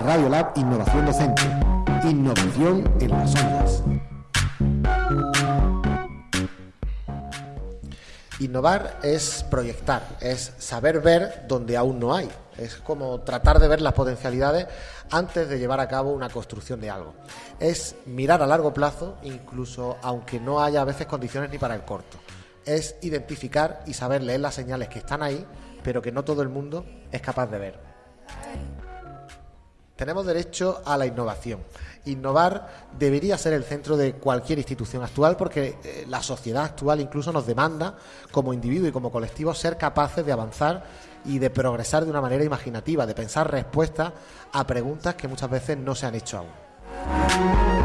Radio Lab Innovación Docente. Innovación en las ondas. Innovar es proyectar, es saber ver donde aún no hay. Es como tratar de ver las potencialidades antes de llevar a cabo una construcción de algo. Es mirar a largo plazo, incluso aunque no haya a veces condiciones ni para el corto. Es identificar y saber leer las señales que están ahí, pero que no todo el mundo es capaz de ver. Tenemos derecho a la innovación. Innovar debería ser el centro de cualquier institución actual porque eh, la sociedad actual incluso nos demanda, como individuo y como colectivo, ser capaces de avanzar y de progresar de una manera imaginativa, de pensar respuestas a preguntas que muchas veces no se han hecho aún.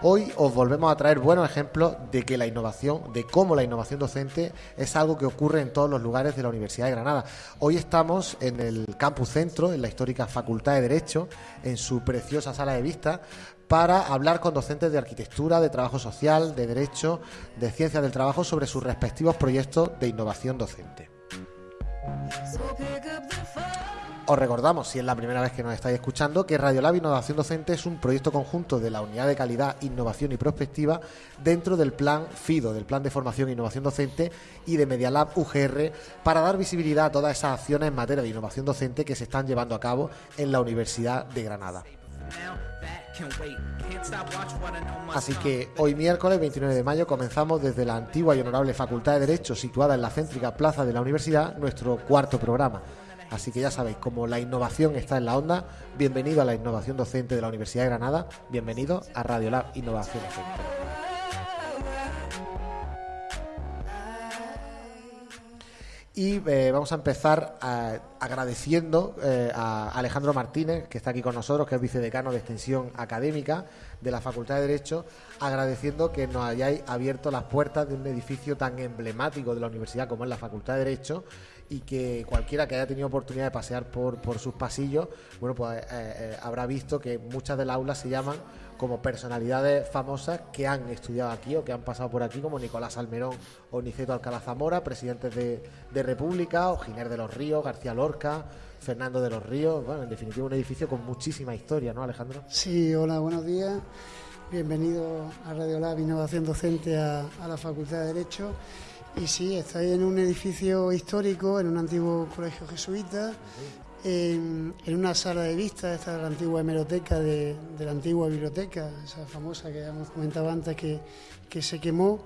Hoy os volvemos a traer buenos ejemplos de que la innovación, de cómo la innovación docente es algo que ocurre en todos los lugares de la Universidad de Granada. Hoy estamos en el campus centro, en la histórica Facultad de Derecho, en su preciosa sala de vista, para hablar con docentes de arquitectura, de trabajo social, de derecho, de ciencias del trabajo sobre sus respectivos proyectos de innovación docente. Os recordamos, si es la primera vez que nos estáis escuchando, que Radiolab Innovación Docente es un proyecto conjunto de la Unidad de Calidad, Innovación y Prospectiva dentro del Plan FIDO, del Plan de Formación e Innovación Docente y de Medialab UGR, para dar visibilidad a todas esas acciones en materia de innovación docente que se están llevando a cabo en la Universidad de Granada. Así que hoy miércoles 29 de mayo comenzamos desde la antigua y honorable Facultad de Derecho situada en la céntrica plaza de la universidad nuestro cuarto programa. Así que ya sabéis, como la innovación está en la onda, bienvenido a la innovación docente de la Universidad de Granada, bienvenido a Radio Lab Innovación Docente. Y eh, vamos a empezar agradeciendo eh, a Alejandro Martínez, que está aquí con nosotros, que es vicedecano de Extensión Académica de la Facultad de Derecho, agradeciendo que nos hayáis abierto las puertas de un edificio tan emblemático de la universidad como es la Facultad de Derecho y que cualquiera que haya tenido oportunidad de pasear por, por sus pasillos, bueno, pues eh, eh, habrá visto que muchas de las aulas se llaman como personalidades famosas que han estudiado aquí o que han pasado por aquí, como Nicolás Almerón o Niceto Alcalá Zamora, presidentes de, de República, o Giner de los Ríos, García Lorca, Fernando de los Ríos, bueno, en definitiva un edificio con muchísima historia, ¿no, Alejandro? Sí, hola, buenos días. Bienvenido a Radio Lab Innovación Docente a, a la Facultad de Derecho. Y sí, estoy en un edificio histórico, en un antiguo colegio jesuita, en, una sala de vista, esta es la antigua hemeroteca de, la antigua biblioteca, esa famosa que hemos comentado antes que, se quemó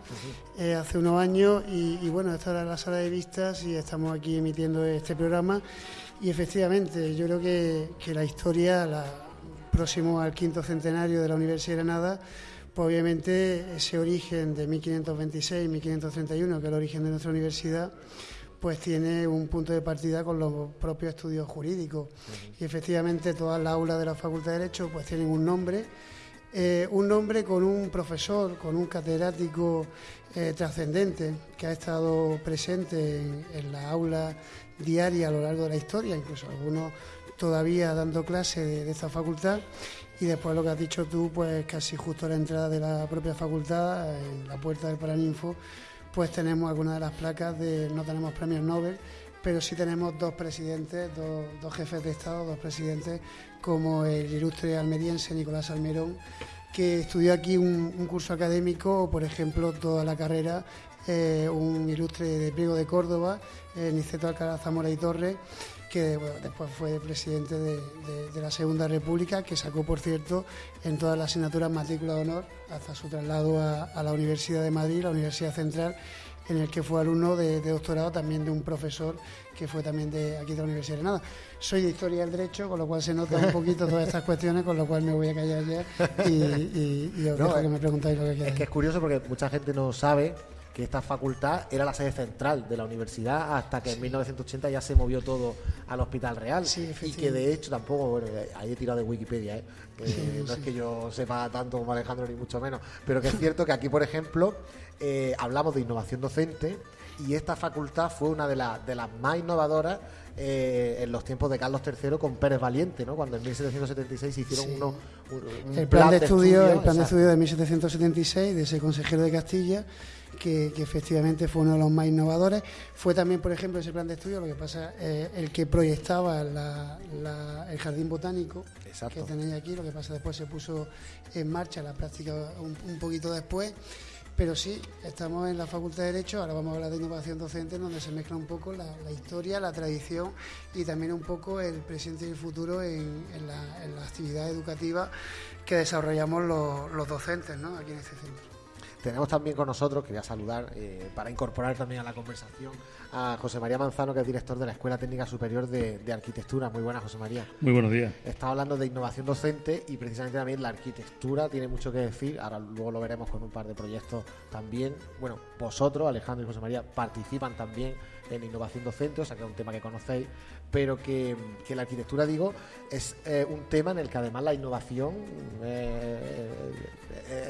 eh, hace unos años. Y, bueno, esta era la sala de vistas y estamos aquí emitiendo este programa. Y efectivamente, yo creo que, que la historia, la, próximo al quinto centenario de la Universidad de Granada, pues obviamente ese origen de 1526-1531, que es el origen de nuestra universidad, pues tiene un punto de partida con los propios estudios jurídicos. Y efectivamente todas las aulas de la Facultad de Derecho pues tienen un nombre, eh, un nombre con un profesor, con un catedrático eh, trascendente que ha estado presente en, la aula diaria a lo largo de la historia, incluso algunos todavía dando clase de esta facultad y después lo que has dicho tú, pues casi justo a la entrada de la propia facultad, en la puerta del Paraninfo, pues tenemos algunas de las placas de, no tenemos premios Nobel, pero sí tenemos dos presidentes, dos, jefes de Estado, dos presidentes, como el ilustre almeriense Nicolás Almerón, que estudió aquí un, curso académico, por ejemplo, toda la carrera, eh, un ilustre de Priego de Córdoba, eh, Niceto Alcalá Zamora y Torres, que después fue presidente de, la Segunda República, que sacó, por cierto, en todas las asignaturas matrícula de honor hasta su traslado a, la Universidad de Madrid, la Universidad Central, en el que fue alumno de, doctorado también de un profesor que fue también de aquí de la Universidad de Granada. Soy de Historia del Derecho, con lo cual se nota un poquito todas estas cuestiones, con lo cual me voy a callar ya y, y, os dejo que me preguntáis lo que queráis. Es que es curioso porque mucha gente no sabe que esta facultad era la sede central de la universidad hasta que en 1980 ya se movió todo al Hospital Real. y que de hecho tampoco, bueno, ahí he tirado de Wikipedia, ¿eh? no es que yo sepa tanto como Alejandro ni mucho menos, pero que es cierto que aquí, por ejemplo, eh, hablamos de innovación docente y esta facultad fue una de, de las más innovadoras eh, en los tiempos de Carlos III con Pérez Valiente, ¿no? Cuando en 1776 hicieron uno, un, el plan, de, estudio, el plan de estudio de 1776 de ese consejero de Castilla que, efectivamente fue uno de los más innovadores. Fue también, por ejemplo, ese plan de estudio, lo que pasa, eh, el que proyectaba el jardín botánico que tenéis aquí, lo que pasa después se puso en marcha la práctica un, poquito después. Pero sí, estamos en la Facultad de Derecho, ahora vamos a hablar de innovación docente, donde se mezcla un poco la, historia, la tradición y también un poco el presente y el futuro en, la, actividad educativa que desarrollamos los, los docentes ¿no? aquí en este centro. Tenemos también con nosotros, quería saludar eh, para incorporar también a la conversación a José María Manzano, que es director de la Escuela Técnica Superior de, Arquitectura. Muy buenas, José María. Muy buenos días. Está hablando de innovación docente y precisamente también la arquitectura tiene mucho que decir. Ahora luego lo veremos con un par de proyectos también. Bueno, vosotros, Alejandro y José María, participan también en innovación docente, o sea que es un tema que conocéis, pero que, la arquitectura, digo, es eh, un tema en el que además la innovación eh,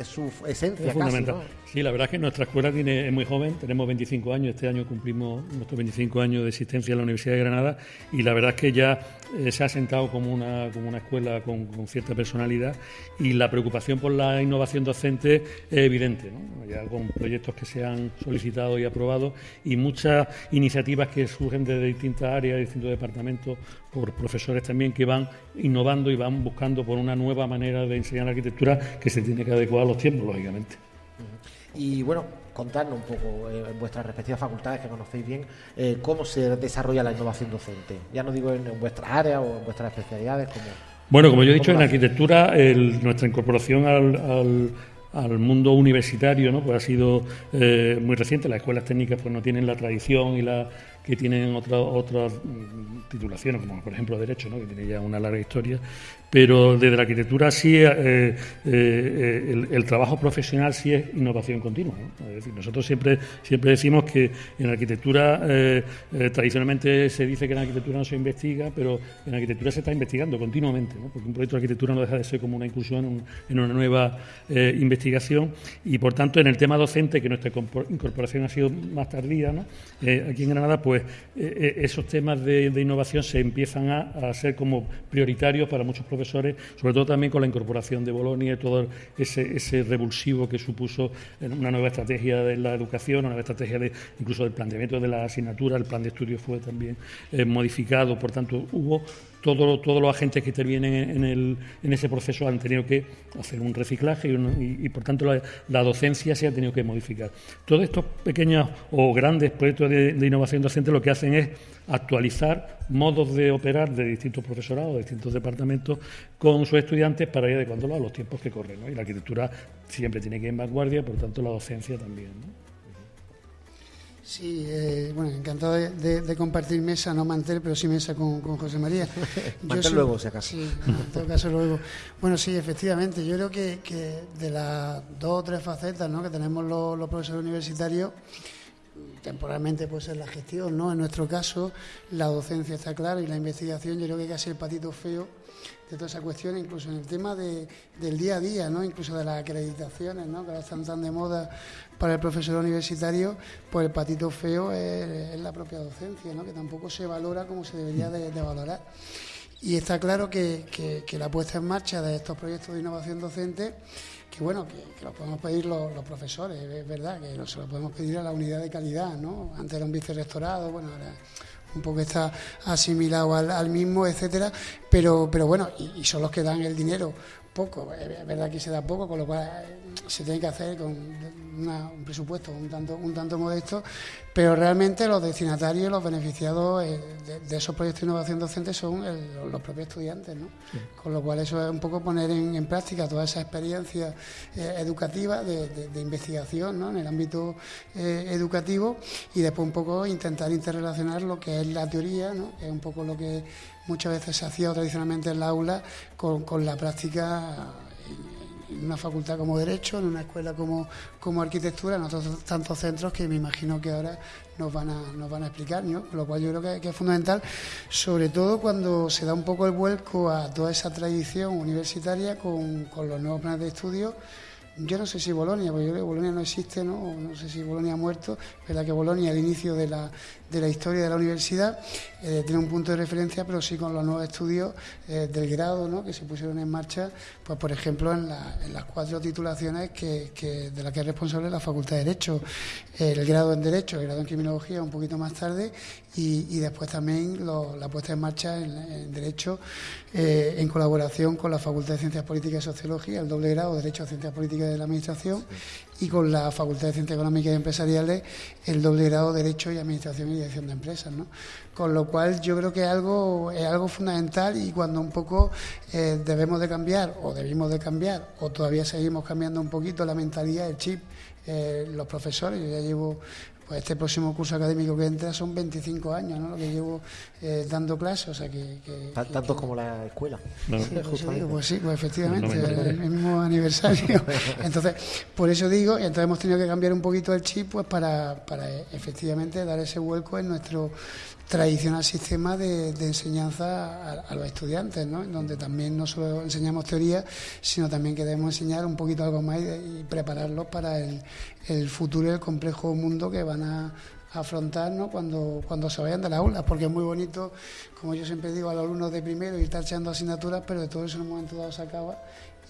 es su esencia. Es fundamental. Sí, la verdad es que nuestra escuela tiene, es muy joven, tenemos 25 años, este año cumplimos nuestros 25 años de existencia en la Universidad de Granada y la verdad es que ya eh, se ha sentado como una, como una escuela con, cierta personalidad y la preocupación por la innovación docente es evidente, ¿no? ya con proyectos que se han solicitado y aprobado y muchas iniciativas que surgen de distintas áreas, de distintos departamentos, por profesores también que van innovando y van buscando por una nueva manera de enseñar arquitectura que se tiene que adecuar a los tiempos, lógicamente. Y bueno, contarnos un poco eh, en vuestras respectivas facultades que conocéis bien eh, cómo se desarrolla la innovación docente. Ya no digo en, vuestras áreas o en vuestras especialidades. Como, bueno, como yo he dicho, en arquitectura nuestra incorporación al, al, mundo universitario ¿no? pues ha sido eh, muy reciente. Las escuelas técnicas pues no tienen la tradición y la que tienen otras otras mm, titulaciones, como por ejemplo Derecho, ¿no? que tiene ya una larga historia, pero desde la arquitectura sí, eh, eh, eh, el, trabajo profesional sí es innovación continua. Es decir, nosotros siempre, siempre decimos que en arquitectura tradicionalmente se dice que en arquitectura no se investiga, pero en arquitectura se está investigando continuamente, porque un proyecto de arquitectura no deja de ser como una incursión en, una nueva investigación y por tanto en el tema docente, que nuestra incorporación ha sido más tardía, ¿no? aquí en Granada, pues esos temas de, innovación se empiezan a, a ser como prioritarios para muchos profesores sobre todo también con la incorporación de Bolonia y todo ese, revulsivo que supuso una nueva estrategia de la educación, una nueva estrategia de, incluso del planteamiento de la asignatura, el plan de estudio fue también eh, modificado, por tanto hubo todos los agentes que intervienen en, ese proceso han tenido que hacer un reciclaje y, por tanto la, docencia se ha tenido que modificar. Todos estos pequeños o grandes proyectos de, innovación docente lo que hacen es actualizar modos de operar de distintos profesorados, de distintos departamentos con sus estudiantes para ir adecuándolos a los tiempos que corren. Y la arquitectura siempre tiene que ir en vanguardia, por tanto la docencia también. Sí, eh, bueno, encantado de, compartir mesa, no mantel, pero sí mesa con, José María. mantel luego, si acaso. Sí, en todo caso luego. Bueno, sí, efectivamente, yo creo que, de las dos o tres facetas ¿no? que tenemos los, profesores universitarios, temporalmente puede ser la gestión, ¿no? En nuestro caso, la docencia está clara y la investigación yo creo que que ser el patito feo de todas esas cuestiones, incluso en el tema de, del día a día, ¿no? incluso de las acreditaciones, ¿no? que ahora están tan de moda para el profesor universitario, pues el patito feo es, la propia docencia, ¿no? que tampoco se valora como se debería de, valorar. Y está claro que, la puesta en marcha de estos proyectos de innovación docente, que bueno, que, lo podemos pedir los, profesores, es verdad, que se lo podemos pedir a la unidad de calidad, ¿no? Antes era un vicerrectorado, bueno, ahora un poco está asimilado al, mismo, etcétera, pero, pero bueno, y, son los que dan el dinero poco, es verdad que se da poco, con lo cual eh, se tiene que hacer con un presupuesto un tanto, un tanto modesto, pero realmente los destinatarios, los beneficiados eh, de, esos proyectos de innovación docente son los propios estudiantes, ¿no? Con lo cual eso es un poco poner en, práctica toda esa experiencia eh, educativa de, investigación ¿no? en el ámbito educativo y después un poco intentar interrelacionar lo que es la teoría, ¿no? que es un poco lo que muchas veces se hacía tradicionalmente en la aula con, la práctica en una facultad como Derecho, en una escuela como, como Arquitectura, en otros tantos centros que me imagino que ahora nos van a, nos van a explicar, ¿no? lo cual yo creo que, es fundamental, sobre todo cuando se da un poco el vuelco a toda esa tradición universitaria con, con los nuevos planes de estudio yo no sé si Bolonia, porque yo creo que Bolonia no existe, ¿no? no sé si Bolonia ha muerto, es que Bolonia al inicio de la, de la historia de la universidad eh, tiene un punto de referencia, pero sí con los nuevos estudios eh, del grado que se pusieron en marcha, pues por ejemplo en, las cuatro titulaciones que, de las que es responsable la Facultad de Derecho, el grado en Derecho, el grado en Criminología un poquito más tarde y, después también la puesta en marcha en, Derecho eh, en colaboración con la Facultad de Ciencias Políticas y Sociología, el doble grado Derecho a Ciencias Políticas de la Administración y con la Facultad de Ciencias Económicas y Empresariales el doble grado Derecho y Administración y Dirección de Empresas. ¿no? Con lo cual yo creo que es algo, es algo fundamental y cuando un poco eh, debemos de cambiar o debimos de cambiar o todavía seguimos cambiando un poquito la mentalidad, el chip, eh, los profesores, yo ya llevo pues este próximo curso académico que entra son 25 años, ¿no? Lo que llevo eh, dando clases, o sea que... Tantos como la escuela. pues, pues, sí, pues efectivamente, el, mismo aniversario. entonces, por eso digo, y entonces hemos tenido que cambiar un poquito el chip pues para, para efectivamente dar ese vuelco en nuestro tradicional sistema de, enseñanza a, los estudiantes, ¿no? donde también no solo enseñamos teoría, sino también queremos enseñar un poquito algo más y, prepararlos para el, futuro y el complejo mundo que van a, afrontar cuando, cuando se vayan de las aulas, porque es muy bonito, como yo siempre digo a los alumnos de primero, ir echando asignaturas, pero de todo eso en un momento dado se acaba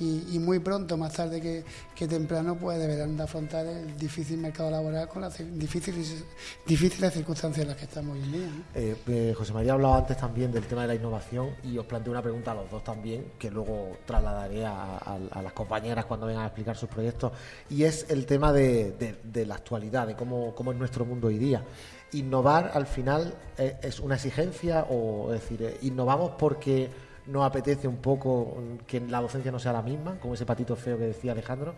y, muy pronto, más tarde que, temprano, pues deberán de afrontar el difícil mercado laboral con las difíciles, difíciles circunstancias en las que estamos hoy día. Eh, eh, José María ha hablado antes también del tema de la innovación y os planteo una pregunta a los dos también, que luego trasladaré a, las compañeras cuando vengan a explicar sus proyectos, y es el tema de, la actualidad, de cómo, cómo es nuestro mundo hoy día innovar al final eh, es una exigencia o es decir, innovamos porque nos apetece un poco que la docencia no sea la misma, como ese patito feo que decía Alejandro,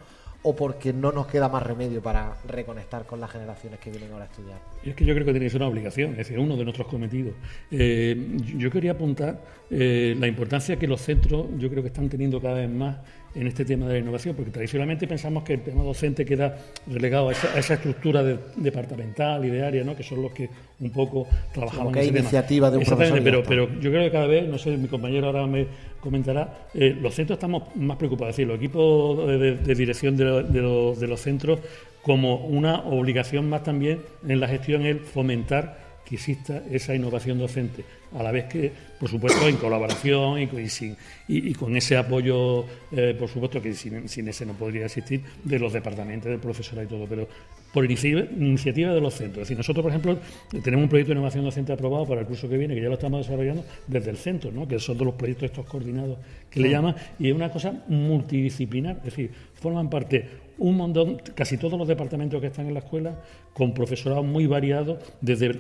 o porque no nos queda más remedio para reconectar con las generaciones que vienen ahora a estudiar? Es que yo creo que ser una obligación, es decir, uno de nuestros cometidos. Eh, yo quería apuntar eh, la importancia que los centros, yo creo que están teniendo cada vez más en este tema de la innovación, porque tradicionalmente pensamos que el tema docente queda relegado a esa, estructura departamental y de área, ¿no? que son los que un poco trabajaban en ese iniciativa de un profesor pero, pero yo creo que cada vez, no sé, mi compañero ahora me comentará, eh, los centros estamos más preocupados, es decir, los equipos de, dirección de, los, de los centros como una obligación más también en la gestión el fomentar que exista esa innovación docente, a la vez que, por supuesto, en colaboración y, con ese apoyo, eh, por supuesto, que sin, ese no podría existir, de los departamentos, del profesorado y todo, pero por iniciativa, de los centros. Es decir, nosotros, por ejemplo, tenemos un proyecto de innovación docente aprobado para el curso que viene, que ya lo estamos desarrollando desde el centro, ¿no? que son todos los proyectos estos coordinados que le llaman, y es una cosa multidisciplinar, es decir, forman parte un montón, casi todos los departamentos que están en la escuela, con profesorado muy variado, desde,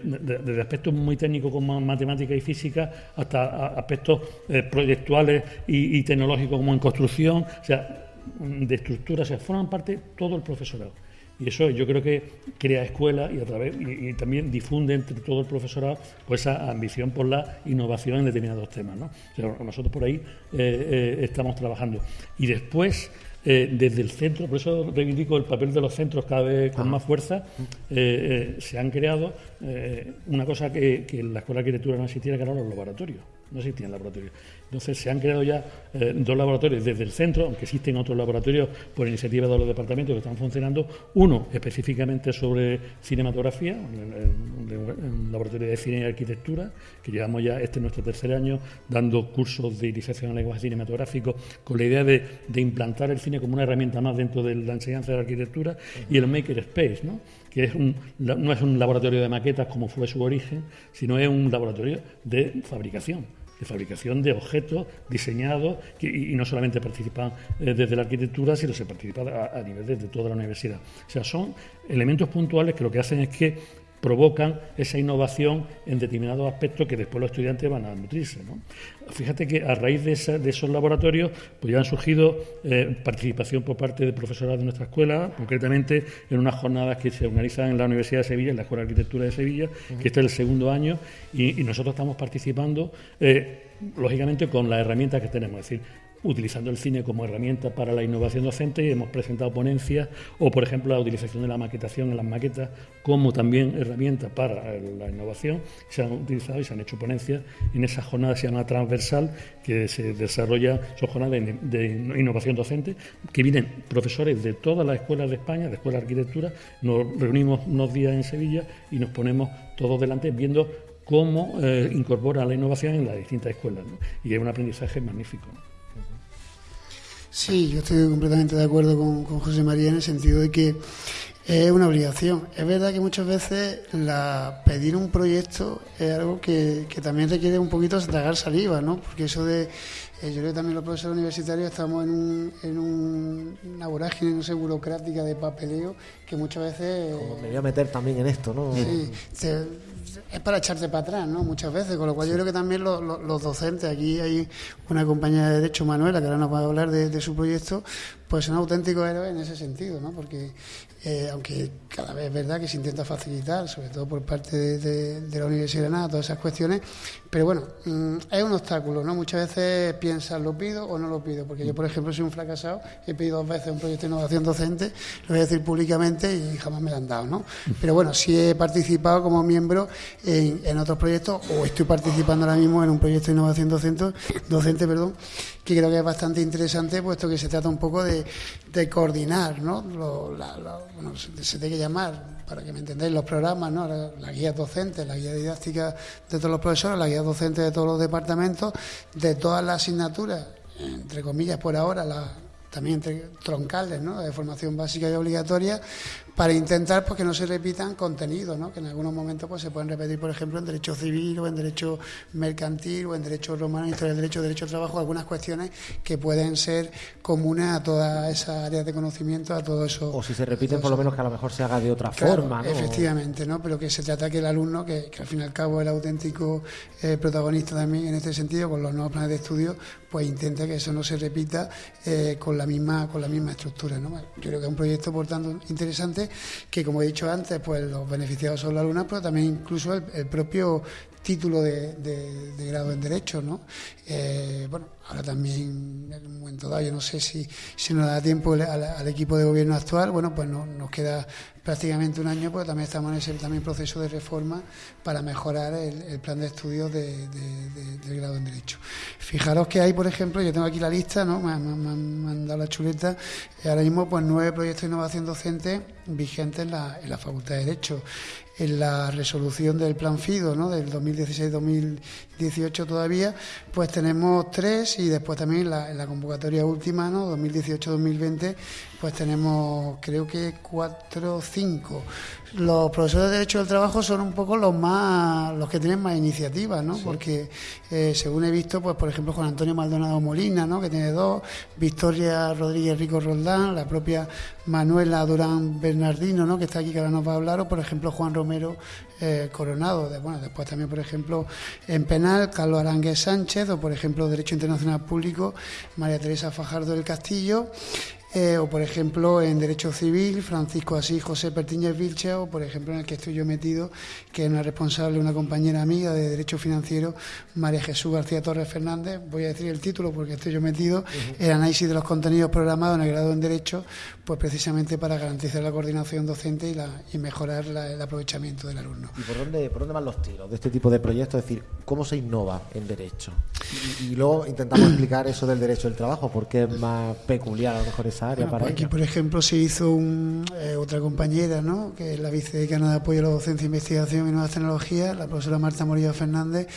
aspectos muy técnicos como matemática y física hasta aspectos eh, proyectuales y, tecnológicos como en construcción, o sea, de estructura, o sea, forman parte todo el profesorado. Y eso yo creo que crea escuela y a través y, también difunde entre todo el profesorado pues esa ambición por la innovación en determinados temas. ¿no? nosotros por ahí eh, eh, estamos trabajando. Y después eh, desde el centro, por eso reivindico el papel de los centros cada vez con más fuerza, eh, eh, se han creado una cosa que, que, en la Escuela de Arquitectura no existía, que eran los laboratorios no existían laboratorios. Entonces se han creado ya eh, dos laboratorios desde el centro, aunque existen otros laboratorios por iniciativa de los departamentos que están funcionando. Uno específicamente sobre cinematografía, un laboratorio de cine y arquitectura, que llevamos ya este nuestro tercer año dando cursos de iniciación en lenguaje cinematográfico con la idea de, implantar el cine como una herramienta más dentro de la enseñanza de la arquitectura y el Maker Space, ¿no? que es un, no es un laboratorio de maquetas como fue su origen, sino es un laboratorio de fabricación fabricación de objetos diseñados y, no solamente participan eh, desde la arquitectura, sino se participa a, a nivel de, toda la universidad. O sea, son elementos puntuales que lo que hacen es que provocan esa innovación en determinados aspectos que después los estudiantes van a nutrirse. Fíjate que a raíz de, esos laboratorios pues ya han surgido eh, participación por parte de profesoras de nuestra escuela, concretamente en unas jornadas que se organizan en la Universidad de Sevilla, en la Escuela de Arquitectura de Sevilla, que este es el segundo año, y, nosotros estamos participando, eh, lógicamente, con las herramientas que tenemos. Es decir, utilizando el cine como herramienta para la innovación docente, hemos presentado ponencias o, por ejemplo, la utilización de la maquetación en las maquetas como también herramienta para la innovación. Se han utilizado y se han hecho ponencias en esa jornada se llama transversal que se desarrolla, son jornadas de, innovación docente, que vienen profesores de todas las escuelas de España, de escuela de arquitectura, nos reunimos unos días en Sevilla y nos ponemos todos delante viendo cómo eh, incorpora la innovación en las distintas escuelas. Y es un aprendizaje magnífico. Sí, yo estoy completamente de acuerdo con, José María en el sentido de que es una obligación. Es verdad que muchas veces la, pedir un proyecto es algo que, que también requiere un poquito tragar saliva, ¿no? Porque eso de eh, yo creo que también los profesores universitarios estamos en, un, en una vorágine, no sé, burocrática de papeleo que muchas veces... Como me voy a meter también en esto, ¿no? Sí, es para echarte para atrás, ¿no? Muchas veces, con lo cual yo creo que también los, docentes, aquí hay una compañera de Derecho, Manuela, que ahora nos va a hablar de, su proyecto, pues son auténticos héroes en ese sentido, ¿no? Porque eh, aunque cada vez es verdad que se intenta facilitar, sobre todo por parte de, la Universidad de Granada, todas esas cuestiones, pero bueno, mm, es un obstáculo, ¿no? Muchas veces piensas, ¿lo pido o no lo pido? Porque yo, por ejemplo, soy un fracasado, he pedido dos veces un proyecto de innovación docente, lo voy a decir públicamente y jamás me lo han dado, ¿no? Pero bueno, sí he participado como miembro en, otros proyectos o estoy participando ahora mismo en un proyecto de innovación docente, docente perdón, que creo que es bastante interesante, puesto que se trata un poco de, coordinar, ¿no? bueno, se, tiene que llamar, para que me entendáis, los programas, ¿no? La, guía docente, la guía didáctica de todos los profesores, la guía docente de todos los departamentos, de todas las asignaturas, entre comillas por ahora, también entre troncales, ¿no? de formación básica y obligatoria, para intentar pues, que no se repitan contenidos, ¿no? que en algunos momentos pues, se pueden repetir, por ejemplo, en derecho civil o en derecho mercantil o en derecho romano, en historia del derecho, derecho de trabajo, algunas cuestiones que pueden ser comunes a todas esas áreas de conocimiento, a todo eso. O si se repiten, por lo menos que a lo mejor se haga de otra forma. ¿no? Efectivamente, ¿no? pero que se trata que el alumno, que, al fin y al cabo es el auténtico eh, protagonista también en este sentido, con los nuevos planes de estudio, pues intente que eso no se repita eh, con la misma con la misma estructura. ¿no? Yo creo que es un proyecto, por tanto, interesante que como he dicho antes, pues los beneficiados son los alumnos, pero también incluso el, propio título de, grado en Derecho, ¿no? Eh, bueno, ahora también en un momento dado, yo no sé si, si nos da tiempo al, equipo de gobierno actual, bueno, pues no, nos queda prácticamente un año, pero también estamos en ese también proceso de reforma para mejorar el, plan de estudios de, del grado en Derecho. Fijaros que hay, por ejemplo, yo tengo aquí la lista, ¿no? Me, han dado la chuleta, ahora mismo pues nueve proyectos de innovación docente vigentes en la, en la Facultad de Derecho en la resolución del plan FIDO, ¿no? del 2016-2018 todavía, pues tenemos tres y después también en la convocatoria última, ¿no? 2018-2020, pues tenemos creo que cuatro cinco. Los profesores de Derecho del Trabajo son un poco los más, los que tienen más iniciativas, ¿no? Porque eh, según he visto, pues por ejemplo Juan Antonio Maldonado Molina, ¿no? Que tiene dos, Victoria Rodríguez Rico Roldán, la propia Manuela Durán Bernardino, ¿no? Que está aquí que ahora nos va a hablar, o por ejemplo Juan Romero eh, Coronado, de, bueno, después también por ejemplo en penal Carlos Aránguez Sánchez, o por ejemplo Derecho Internacional Público María Teresa Fajardo del Castillo. Eh, o por ejemplo en Derecho Civil, Francisco Asís José Pertiñez Vilche, o por ejemplo en el que estoy yo metido, que es una responsable, una compañera amiga de Derecho Financiero, María Jesús García Torres Fernández, voy a decir el título porque estoy yo metido, el análisis de los contenidos programados en el grado en Derecho, pues precisamente para garantizar la coordinación docente y, la, y mejorar el aprovechamiento del alumno. ¿Y por dónde, por dónde van los tiros de este tipo de proyectos? Es decir, ¿cómo se innova en Derecho? Y, luego intentamos explicar eso del derecho del trabajo, porque es más peculiar a lo mejor esa pues aquí, por ejemplo, se hizo eh, otra compañera, ¿no? que es la vicedecana de apoyo a la docencia, investigación y nuevas tecnologías, la profesora Marta Morillo Fernández,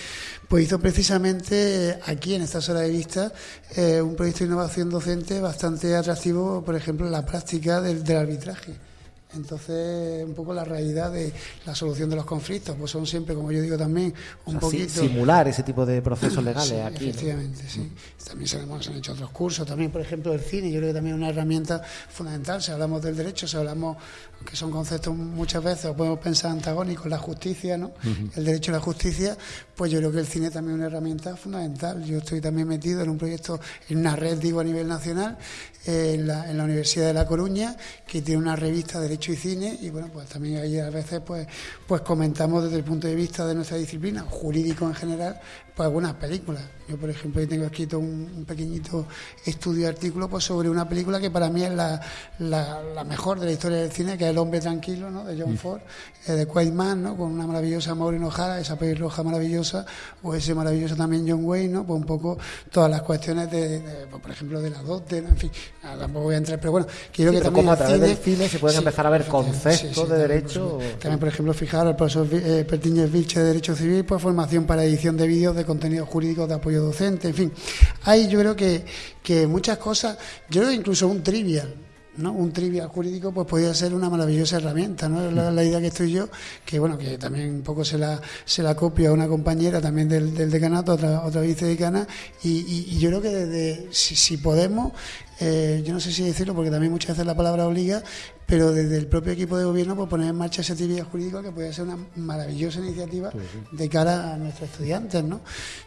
pues hizo precisamente aquí, en esta sala de vista, eh, un proyecto de innovación docente bastante atractivo, por ejemplo, en la práctica del arbitraje. Entonces, un poco la realidad de la solución de los conflictos, pues son siempre, como yo digo también, un poquito... Simular ese tipo de procesos legales aquí. Efectivamente, sí. También se, han hecho otros cursos, también, por ejemplo, el cine, yo creo que también es una herramienta fundamental. Si hablamos del derecho, si hablamos, que son conceptos muchas veces, o podemos pensar antagónicos, la justicia, ¿no? El derecho y la justicia, pues yo creo que el cine también es una herramienta fundamental. Yo estoy también metido en un proyecto, en una red, digo, a nivel nacional, en la, en la Universidad de La Coruña, que tiene una revista de Derecho y Cine, y bueno, pues también ahí a veces pues, pues comentamos desde el punto de vista de nuestra disciplina, jurídico en general, pues algunas películas. Yo, por ejemplo, tengo escrito un, pequeñito estudio artículo pues, sobre una película que para mí es la, la, mejor de la historia del cine, que es El hombre tranquilo, ¿no? de John mm. Ford, eh, de Quaid Man, ¿no? con una maravillosa Maureen O'Hara, esa pelirroja maravillosa, o ese maravilloso también John Wayne, ¿no? pues un poco todas las cuestiones de, pues, por ejemplo, de la dote, en fin, tampoco voy a entrar, pero bueno, quiero que también... Como a través del cine se pueden empezar a ver conceptos de derecho... También, por ejemplo, fijar el profesor eh, Pertiñez Vilche de Derecho Civil, pues formación para edición de vídeos de contenidos jurídicos de apoyo docente, en fin. Hay yo creo que, que muchas cosas, yo creo que incluso un trivial, ¿no? un trivial jurídico pues podría ser una maravillosa herramienta ¿no? la, la, idea que estoy yo que bueno que también un poco se la se la copia a una compañera también del, del decanato otra otra vicedecana y, yo creo que desde si, si podemos eh, yo no sé si decirlo porque también muchas veces la palabra obliga, pero desde el propio equipo de gobierno pues poner en marcha ese actividad jurídica que puede ser una maravillosa iniciativa de cara a nuestros estudiantes, ¿no?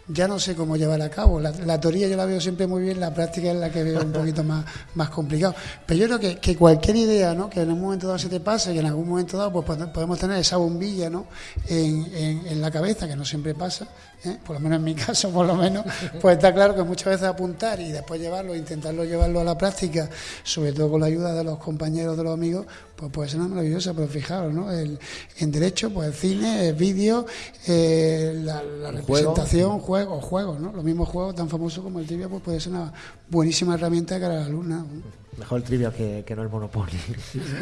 Ya no sé cómo llevar a cabo. La, teoría yo la veo siempre muy bien, la práctica es la que veo un poquito más, más complicado. Pero yo creo que, que cualquier idea, ¿no? Que en un momento dado se te pase, que en algún momento dado pues podemos tener esa bombilla, ¿no? En, en, la cabeza, que no siempre pasa, ¿eh? por lo menos en mi caso, por lo menos, pues está claro que muchas veces apuntar y después llevarlo, intentarlo llevarlo a la práctica, sobre todo con la ayuda de los compañeros, de los amigos, pues puede ser una maravillosa, pero fijaros, ¿no? El, en derecho, pues el cine, el vídeo, eh, la, representación, juegos, juegos, ¿no? Los mismos juegos tan famosos como el Tibia, pues puede ser una buenísima herramienta para la alumna. Mejor el trivia que, no el Monopoly.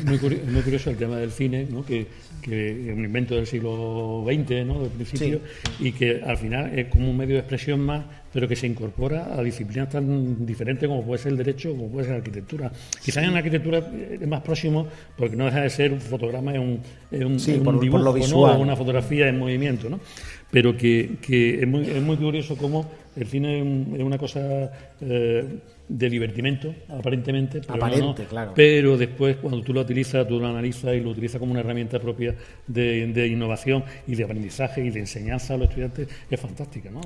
Muy curioso, muy curioso el tema del cine, ¿no? que, que es un invento del siglo XX, ¿no? del principio, y que al final es como un medio de expresión más, pero que se incorpora a disciplinas tan diferentes como puede ser el derecho, como puede ser la arquitectura. Quizás en la arquitectura es más próximo, porque no deja de ser un fotograma, es un, es un, dibujo, lo visual. una fotografía en movimiento, ¿no? pero que, que es, muy, es muy curioso cómo el cine es una cosa eh, de divertimento, aparentemente, pero, claro. pero después cuando tú lo utilizas, tú lo analizas y lo utilizas como una herramienta propia de, innovación y de aprendizaje y de enseñanza a los estudiantes, es fantástica. ¿no?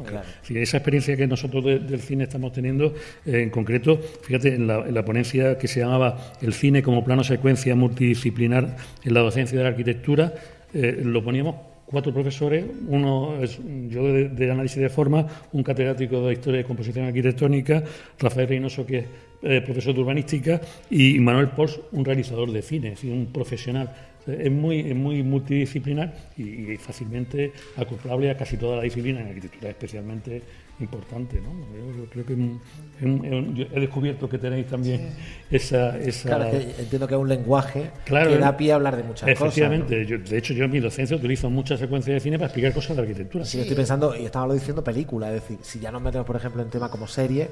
esa experiencia que nosotros del cine estamos teniendo, eh, en concreto, fíjate, en la, ponencia que se llamaba El cine como plano secuencia multidisciplinar en la docencia de la arquitectura, eh, lo poníamos cuatro profesores, uno es yo de, análisis de forma, un catedrático de historia y composición arquitectónica, Rafael Reynoso, que es eh, profesor de urbanística, y Manuel Pors, un realizador de cine, es un profesional. Es muy, muy multidisciplinar y, fácilmente acoplable a casi toda la disciplina, en arquitectura especialmente importante. ¿no? Yo, creo que he descubierto que tenéis también esa, Claro, entiendo que es un lenguaje que da pie a hablar de muchas cosas. Efectivamente. de hecho, yo en mi docencia utilizo muchas secuencias de cine para explicar cosas de arquitectura. Sí, estoy pensando, y estaba diciendo película, es decir, si ya nos metemos, por ejemplo, en tema como serie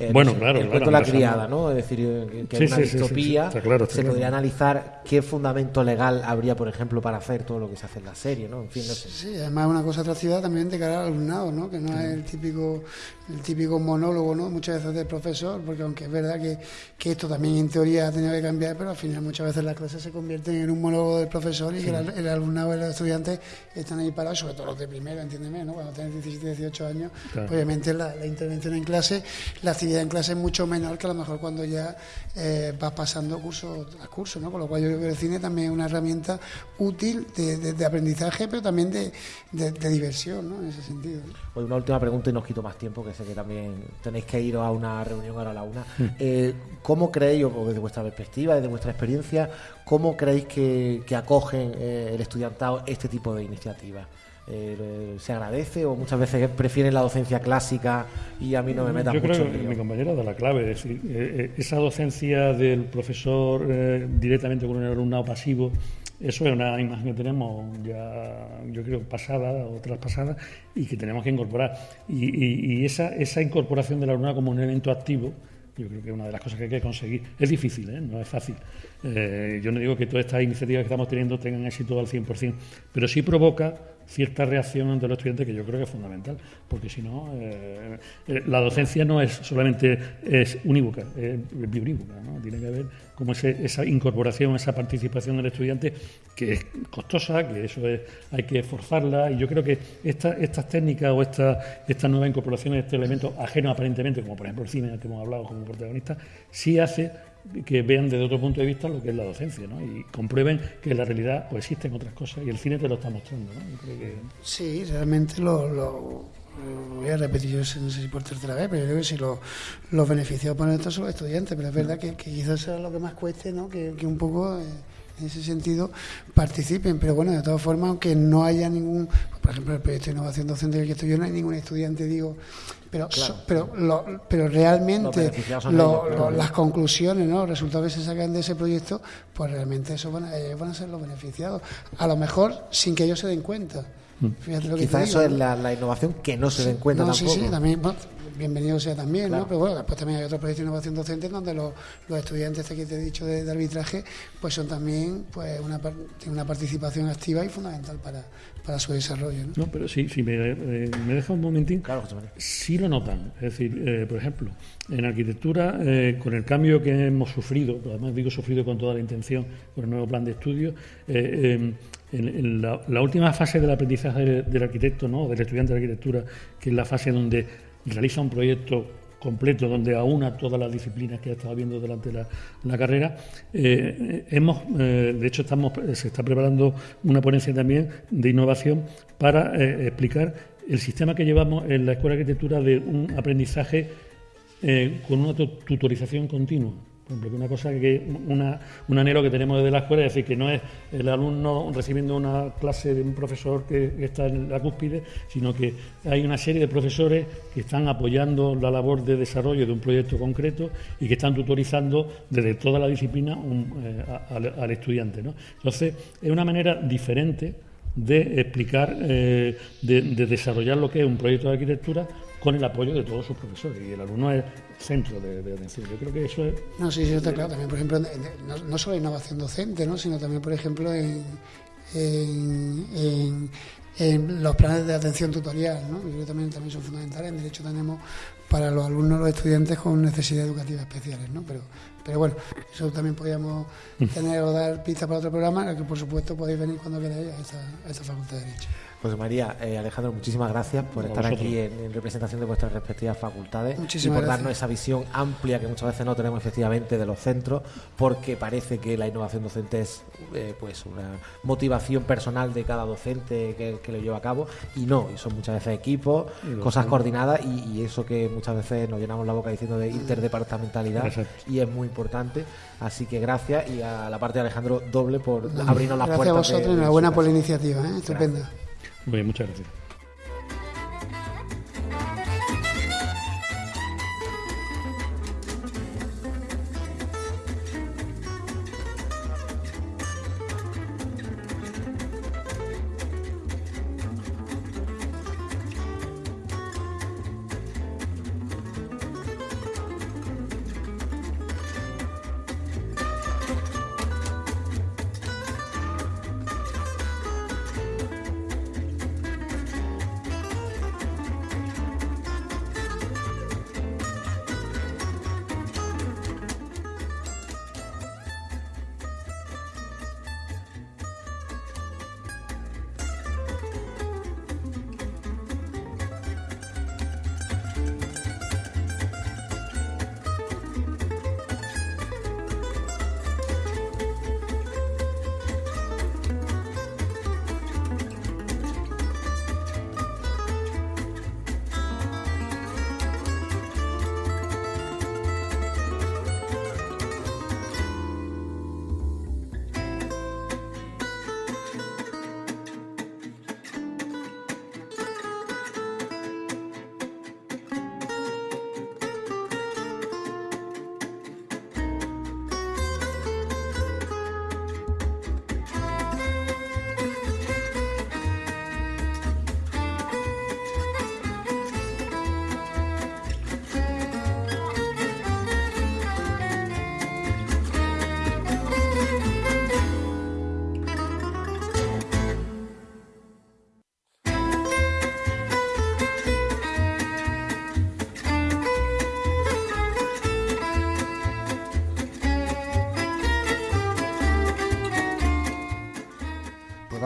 eh, bueno, claro. El cuento de la criada, ¿no? Es decir, eh, que es una distopía. se podría analizar qué fundamento legal habría, por ejemplo, para hacer todo lo que se hace en la serie, ¿no? En fin, no sé. Sí, además una cosa atractiva también de cara al alumnado, ¿no? Que no es el típico, el típico monólogo, ¿no? Muchas veces del profesor, porque aunque es verdad que, que esto también en teoría ha tenido que cambiar, pero al final muchas veces las clases se convierten en un monólogo del profesor y que el, alumnado y los estudiantes están ahí parados, sobre todo los de primero, entiéndeme, ¿no? Cuando tienen 17, 18 años, obviamente la, la intervención en clase, la actividad en clase es mucho menor que a lo mejor cuando ya eh, vas pasando curso a curso, ¿no? Con lo cual yo creo que el cine también es una herramienta útil de, aprendizaje, pero también de, diversión, ¿no? En ese sentido. Hoy una última pregunta y no quito más tiempo, que sé que también tenéis que ir a una reunión ahora a la una. Hmm. Eh, ¿Cómo creéis, o desde vuestra perspectiva, desde vuestra experiencia, cómo creéis que, acogen eh, el estudiantado este tipo de iniciativas? Eh, se agradece o muchas veces prefieren la docencia clásica y a mí no me meta mucho. Yo creo que mi compañero da la clave, es decir, eh, eh, esa docencia del profesor directamente con un alumnado pasivo, eso es una imagen que tenemos ya, yo creo, pasada o traspasada y que tenemos que incorporar. Y, esa, esa incorporación del alumnado como un elemento activo, yo creo que es una de las cosas que hay que conseguir. Es difícil, no es fácil. yo no digo que todas estas iniciativas que estamos teniendo tengan éxito al 100%, pero sí provoca cierta reacción ante los estudiantes que yo creo que es fundamental, porque si no, eh, eh, la docencia no es solamente es unívoca, es biunívoca, ¿no? tiene que haber como esa incorporación, esa participación del estudiante que es costosa, que eso es, hay que forzarla y yo creo que esta, estas técnicas o esta, estas nuevas incorporaciones, este elemento ajeno aparentemente, como por ejemplo el cine que hemos hablado como protagonista, sí hace que vean desde otro punto de vista lo que es la docencia ¿no? y comprueben que en la realidad pues, existen otras cosas y el cine te lo está mostrando. ¿no? Sí, realmente lo, voy a repetir, yo no sé si por tercera vez, pero yo creo que si los, los beneficiados por esto son los estudiantes, pero es verdad que, quizás sea lo que más cueste, ¿no? que, un poco eh, en ese sentido participen, pero bueno, de todas formas, aunque no haya ningún, por ejemplo, el proyecto de innovación docente que estoy yo, no hay ningún estudiante, digo, pero pero pero realmente las conclusiones, ¿no? los resultados que se sacan de ese proyecto, pues realmente eso van a, van a ser los beneficiados, a lo mejor sin que ellos se den cuenta. Mm. Quizás eso es la, innovación que no se den cuenta tampoco. Sí, sí, también, bienvenido sea también, ¿no? Pero bueno, después también hay otros proyectos de innovación docente donde los, estudiantes este que te he dicho de, arbitraje, pues son también pues una, una participación activa y fundamental para, para su desarrollo. No, pero sí, si me, eh, me deja un momentín, claro, sí lo notan. Es decir, eh, por ejemplo, en arquitectura, eh, con el cambio que hemos sufrido, además digo sufrido con toda la intención, con el nuevo plan de estudio, em, en, la, última fase del aprendizaje del, arquitecto, ¿no? del estudiante de arquitectura, que es la fase donde realiza un proyecto completo donde aúna todas las disciplinas que ha estado viendo durante la, carrera. Eh, hemos, eh, de hecho, estamos, se está preparando una ponencia también de innovación para eh, explicar el sistema que llevamos en la Escuela de Arquitectura de un aprendizaje con una tutorización continua una cosa que un anhelo que tenemos desde la escuela es decir que no es el alumno recibiendo una clase de un profesor que, está en la cúspide, sino que hay una serie de profesores que están apoyando la labor de desarrollo de un proyecto concreto y que están tutorizando desde toda la disciplina eh, al, estudiante. ¿no? Entonces, es una manera diferente de explicar, eh, de desarrollar lo que es un proyecto de arquitectura con el apoyo de todos sus profesores. Y el alumno es centro de, atención. Yo creo que eso es... No, sí, sí, está claro. También, por ejemplo, no, solo innovación docente, ¿no? sino también, por ejemplo, en, en, los planes de atención tutorial, ¿no? que también, también son fundamentales. En Derecho tenemos para los alumnos, los estudiantes con necesidades educativas especiales, ¿no? Pero, pero bueno, eso también podríamos mm. tener o dar pistas para otro programa, en que por supuesto podéis venir cuando queráis a esta, a esta Facultad de Derecho. Pues María, eh, Alejandro, muchísimas gracias por estar aquí en, representación de vuestras respectivas facultades y por darnos esa visión amplia que muchas veces no tenemos efectivamente de los centros, porque parece que la innovación docente es eh, pues una motivación personal de cada docente que, lo lleva a cabo y no, y son muchas veces equipos, cosas coordinadas y, eso que muchas veces nos llenamos la boca diciendo de interdepartamentalidad y es muy importante. Así que gracias y a la parte de Alejandro doble por abrirnos las puertas. Gracias a vosotros, enhorabuena por la iniciativa, ¿eh? estupenda. Bien, muchas gracias.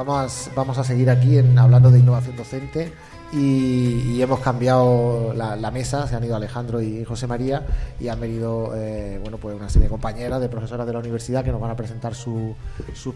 Vamos a, seguir aquí en, hablando de innovación docente y, hemos cambiado la, mesa, se han ido Alejandro y José María y han venido eh, bueno, pues una serie de compañeras, de profesoras de la universidad que nos van a presentar sus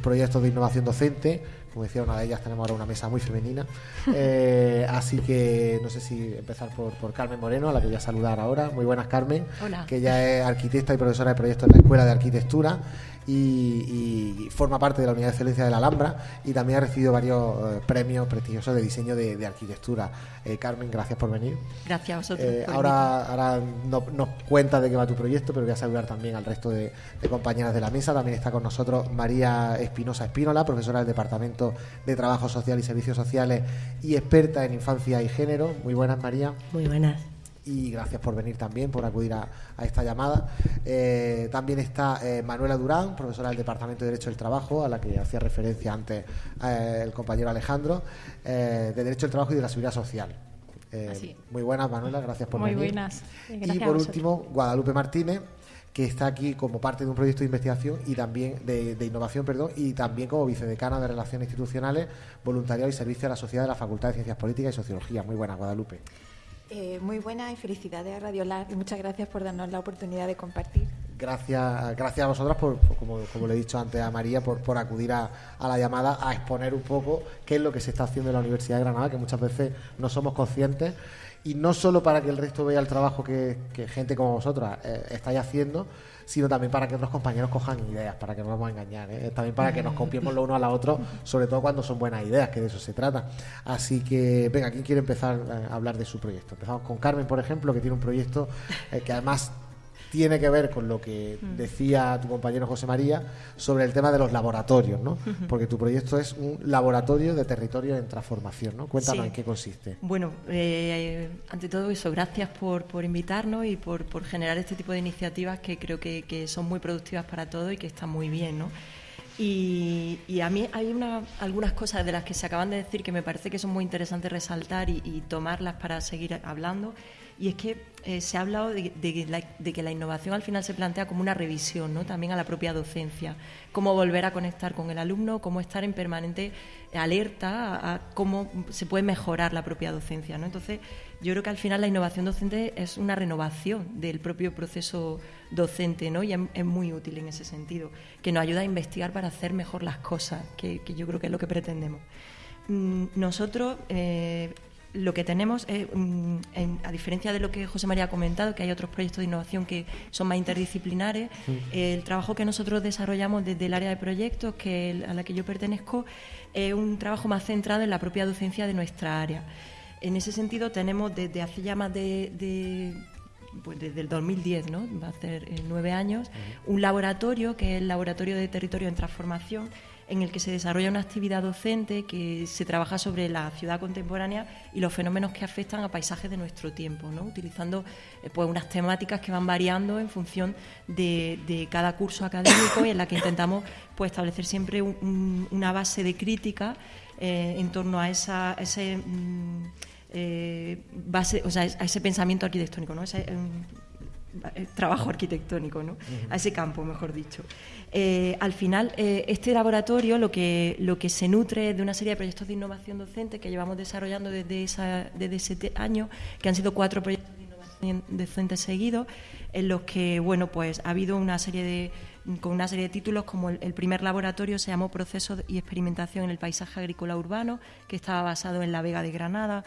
proyectos de innovación docente Como decía una de ellas, tenemos ahora una mesa muy femenina. Eh, así que no sé si empezar por, por, Carmen Moreno, a la que voy a saludar ahora. Muy buenas, Carmen. Hola. Que ella es arquitecta y profesora de proyectos en la Escuela de Arquitectura y, forma parte de la Unidad de Excelencia de la Alhambra y también ha recibido varios eh, premios prestigiosos de diseño de, arquitectura. Eh, Carmen, gracias por venir. Gracias a vosotros. Eh, ahora ahora no, nos cuenta de qué va tu proyecto, pero voy a saludar también al resto de, compañeras de la mesa. También está con nosotros María Espinosa Espínola, profesora del Departamento de Trabajo Social y Servicios Sociales y experta en infancia y género. Muy buenas, María. Muy buenas y gracias por venir también, por acudir a, esta llamada. Eh, también está eh, Manuela Durán, profesora del Departamento de Derecho del Trabajo, a la que hacía referencia antes eh, el compañero Alejandro, de Derecho del Trabajo y de la Seguridad Social. muy buenas, Manuela, gracias por venir. Muy buenas. y por último, Guadalupe Martínez que está aquí como parte de un proyecto de investigación y también de, de, innovación, perdón, y también como vicedecana de Relaciones Institucionales, Voluntariado y Servicio a la Sociedad de la Facultad de Ciencias Políticas y Sociología. Muy buenas, Guadalupe. Eh, muy buena y felicidades a Radio Lab y muchas gracias por darnos la oportunidad de compartir. Gracias, gracias a vosotras, por, como, le he dicho antes a María, por, por acudir a, la llamada a exponer un poco qué es lo que se está haciendo en la Universidad de Granada, que muchas veces no somos conscientes y no solo para que el resto vea el trabajo que, gente como vosotras eh, estáis haciendo, sino también para que otros compañeros cojan ideas, para que no nos vamos a engañar, ¿eh? también para que nos copiemos lo uno a la otro, sobre todo cuando son buenas ideas, que de eso se trata. Así que, venga, ¿quién quiere empezar a hablar de su proyecto? Empezamos con Carmen, por ejemplo, que tiene un proyecto eh, que además tiene que ver con lo que mm. decía tu compañero José María sobre el tema de los laboratorios, ¿no? Porque tu proyecto es un laboratorio de territorio en transformación, ¿no? Cuéntanos en qué consiste. Bueno, eh, ante todo eso, gracias por, por invitarnos y por, por, generar este tipo de iniciativas que creo que, que, son muy productivas para todos y que están muy bien, ¿no? Y, y, a mí hay una, algunas cosas de las que se acaban de decir que me parece que son muy interesantes resaltar y, y tomarlas para seguir hablando. Y es que eh, se ha hablado de, que la innovación al final se plantea como una revisión ¿no? también a la propia docencia, cómo volver a conectar con el alumno, cómo estar en permanente alerta a, cómo se puede mejorar la propia docencia. ¿no? Entonces, yo creo que al final la innovación docente es una renovación del propio proceso docente ¿no? y es, muy útil en ese sentido, que nos ayuda a investigar para hacer mejor las cosas, que, yo creo que es lo que pretendemos. Mm, nosotros eh, lo que tenemos, es, mm, a diferencia de lo que José María ha comentado, que hay otros proyectos de innovación que son más interdisciplinares, el trabajo que nosotros desarrollamos desde el área de proyectos, que a la que yo pertenezco, es un trabajo más centrado en la propia docencia de nuestra área. En ese sentido, tenemos desde hace ya más de, pues desde el 2010, ¿no? va a ser eh, nueve años, un laboratorio que es el Laboratorio de Territorio en Transformación, en el que se desarrolla una actividad docente que se trabaja sobre la ciudad contemporánea y los fenómenos que afectan a paisajes de nuestro tiempo, ¿no? utilizando eh, pues unas temáticas que van variando en función de, cada curso académico y en la que intentamos pues, establecer siempre una base de crítica eh, en torno a esa, ese mm, eh, base, o sea, a ese pensamiento arquitectónico, ¿no? Trabajo arquitectónico, ¿no? a ese campo, mejor dicho. Eh, al final, eh, este laboratorio lo que, lo que se nutre de una serie de proyectos de innovación docente que llevamos desarrollando desde, esa, desde ese año, que han sido cuatro proyectos de innovación docente seguidos, en los que bueno, pues, ha habido una serie de con una serie de títulos como el, primer laboratorio se llamó Proceso y Experimentación en el Paisaje Agrícola Urbano, que estaba basado en la Vega de Granada.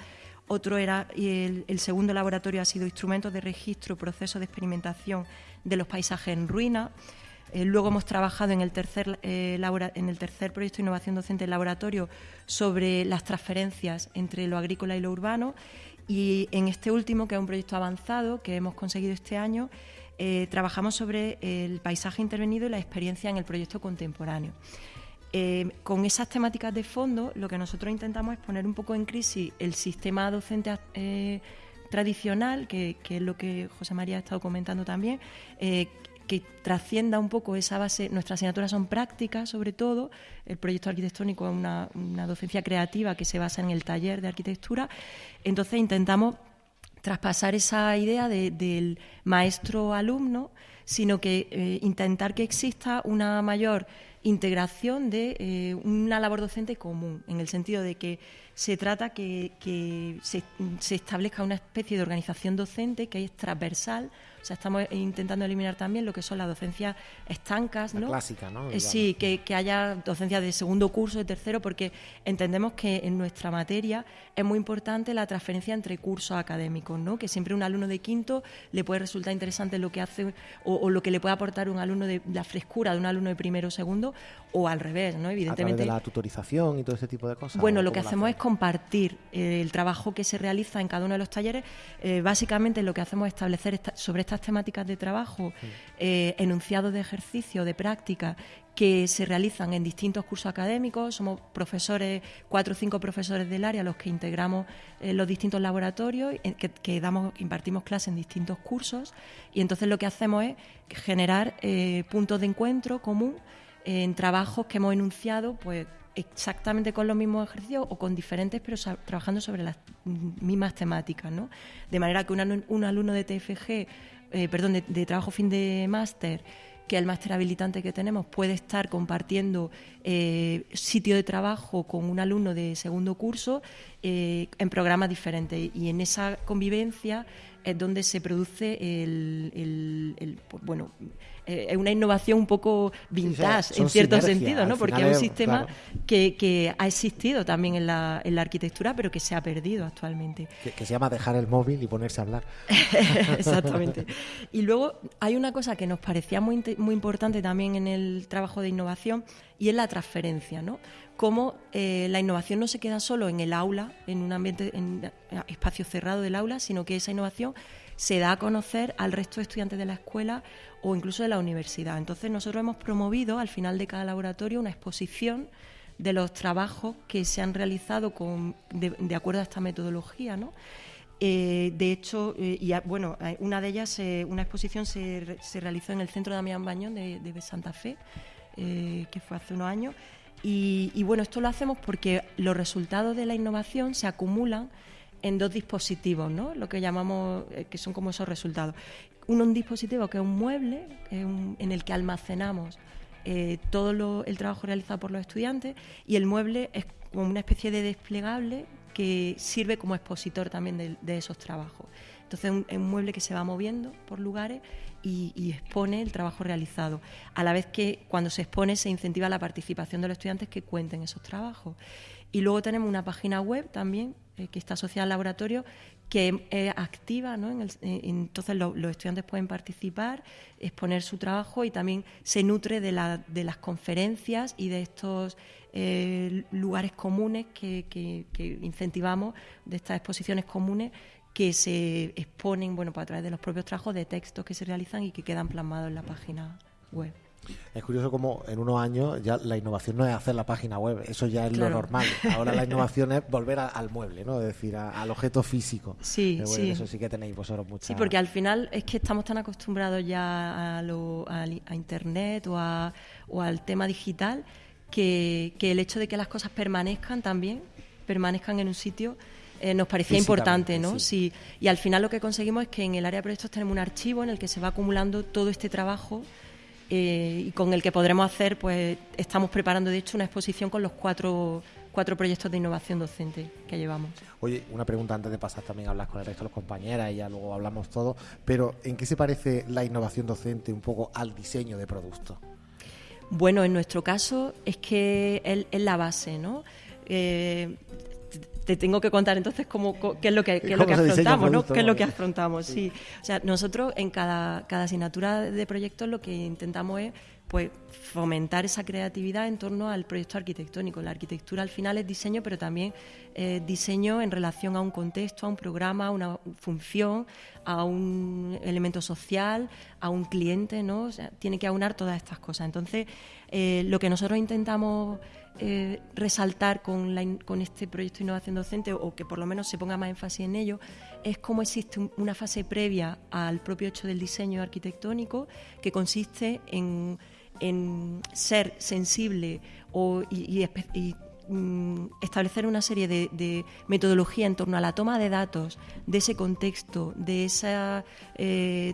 Otro era, y el, segundo laboratorio ha sido Instrumentos de Registro, Proceso de Experimentación de los Paisajes en Ruina. Eh, luego hemos trabajado en el, tercer, eh, en el tercer proyecto de innovación docente del laboratorio sobre las transferencias entre lo agrícola y lo urbano. Y en este último, que es un proyecto avanzado que hemos conseguido este año, eh, trabajamos sobre el paisaje intervenido y la experiencia en el proyecto contemporáneo. Con esas temáticas de fondo, lo que nosotros intentamos es poner un poco en crisis el sistema docente tradicional, que, es lo que José María ha estado comentando también, que trascienda un poco esa base. Nuestras asignaturas son prácticas, sobre todo. El proyecto arquitectónico es una, docencia creativa que se basa en el taller de arquitectura. Entonces intentamos traspasar esa idea del maestro-alumno, sino que eh, intentar que exista una mayor integración de eh, una labor docente común, en el sentido de que se trata que, que se, se, establezca una especie de organización docente que es transversal. O sea, estamos intentando eliminar también lo que son las docencias estancas, ¿no? clásica, ¿no? Eh, sí, que, que, haya docencia de segundo curso, de tercero, porque entendemos que en nuestra materia es muy importante la transferencia entre cursos académicos, ¿no? Que siempre un alumno de quinto le puede resultar interesante lo que hace o, o lo que le puede aportar un alumno de la frescura de un alumno de primero o segundo, o al revés, ¿no? Evidentemente. A de la tutorización y todo ese tipo de cosas. Bueno, lo que hacemos es compartir eh, el trabajo que se realiza en cada uno de los talleres. Eh, básicamente lo que hacemos es establecer esta, sobre estas temáticas de trabajo eh, enunciados de ejercicio, de práctica, que se realizan en distintos cursos académicos. Somos profesores, cuatro o cinco profesores del área, los que integramos eh, los distintos laboratorios, que, que, damos, impartimos clases en distintos cursos. Y entonces lo que hacemos es generar eh, puntos de encuentro común en trabajos que hemos enunciado, pues exactamente con los mismos ejercicios o con diferentes, pero trabajando sobre las mismas temáticas, ¿no? De manera que un, un alumno de TFG, eh, perdón, de, trabajo fin de máster, que el máster habilitante que tenemos puede estar compartiendo eh, sitio de trabajo con un alumno de segundo curso eh, en programas diferentes. Y en esa convivencia es donde se produce el, el, el bueno eh, es una innovación un poco vintage sí, en cierto sentido, ¿no? Porque es un sistema claro. que, que, ha existido también en la, en la, arquitectura, pero que se ha perdido actualmente. Que, que, se llama dejar el móvil y ponerse a hablar. Exactamente. Y luego hay una cosa que nos parecía muy, muy importante también en el trabajo de innovación y es la transferencia, ¿no? Cómo eh, la innovación no se queda solo en el aula, en un ambiente, en espacio cerrado del aula, sino que esa innovación se da a conocer al resto de estudiantes de la escuela o incluso de la universidad. Entonces nosotros hemos promovido al final de cada laboratorio una exposición de los trabajos que se han realizado con, de, de acuerdo a esta metodología, ¿no? Eh, de hecho, eh, y bueno, una de ellas, eh, una exposición se, se, realizó en el Centro Damián Bañón de, de Santa Fe, que fue hace unos años. Y, bueno, esto lo hacemos porque los resultados de la innovación se acumulan en dos dispositivos, ¿no? Lo que llamamos, que son como esos resultados. Un dispositivo que es un mueble en el que almacenamos eh, todo el trabajo realizado por los estudiantes y el mueble es como una especie de desplegable que sirve como expositor también de, esos trabajos. Entonces es un, mueble que se va moviendo por lugares y, y, expone el trabajo realizado. A la vez que cuando se expone se incentiva la participación de los estudiantes que cuenten esos trabajos. Y luego tenemos una página web también eh, que está asociada al laboratorio que es activa, ¿no? En el, eh, entonces lo, los estudiantes pueden participar, exponer su trabajo y también se nutre de, la, de las conferencias y de estos eh, lugares comunes que, que, que, incentivamos, de estas exposiciones comunes que se exponen bueno, pues a través de los propios trabajos de textos que se realizan y que quedan plasmados en la página web. Es curioso como en unos años ya la innovación no es hacer la página web, eso ya es claro. lo normal. Ahora la innovación es volver a, al mueble, ¿no? Es decir, a, al objeto físico. Sí, bueno, sí. Eso sí que tenéis vosotros mucha... Sí, porque al final es que estamos tan acostumbrados ya a, lo, a, a Internet o, a, o al tema digital que, que el hecho de que las cosas permanezcan también, permanezcan en un sitio, eh, nos parecía importante, ¿no? Sí. sí. Y al final lo que conseguimos es que en el área de proyectos tenemos un archivo en el que se va acumulando todo este trabajo eh, y con el que podremos hacer, pues estamos preparando de hecho una exposición con los cuatro, cuatro proyectos de innovación docente que llevamos. Oye, una pregunta antes de pasar también a hablar con el resto de los compañeras y ya luego hablamos todo, pero ¿en qué se parece la innovación docente un poco al diseño de productos? Bueno, en nuestro caso es que es, es la base, ¿no? Eh, te tengo que contar entonces cómo, qué es lo que, qué es lo que afrontamos, ¿no? ¿Qué es lo que afrontamos? Sí. O sea, nosotros en cada, cada asignatura de proyectos lo que intentamos es pues fomentar esa creatividad en torno al proyecto arquitectónico. La arquitectura al final es diseño, pero también eh, diseño en relación a un contexto, a un programa, a una función, a un elemento social, a un cliente, ¿no? O sea, tiene que aunar todas estas cosas. Entonces, eh, lo que nosotros intentamos eh, resaltar con, la, con, este proyecto innovación docente, o que por lo menos se ponga más énfasis en ello, es cómo existe un, una fase previa al propio hecho del diseño arquitectónico, que consiste en, ser sensible o, y, mm, establecer una serie de, de, metodología en torno a la toma de datos de ese contexto, de eh,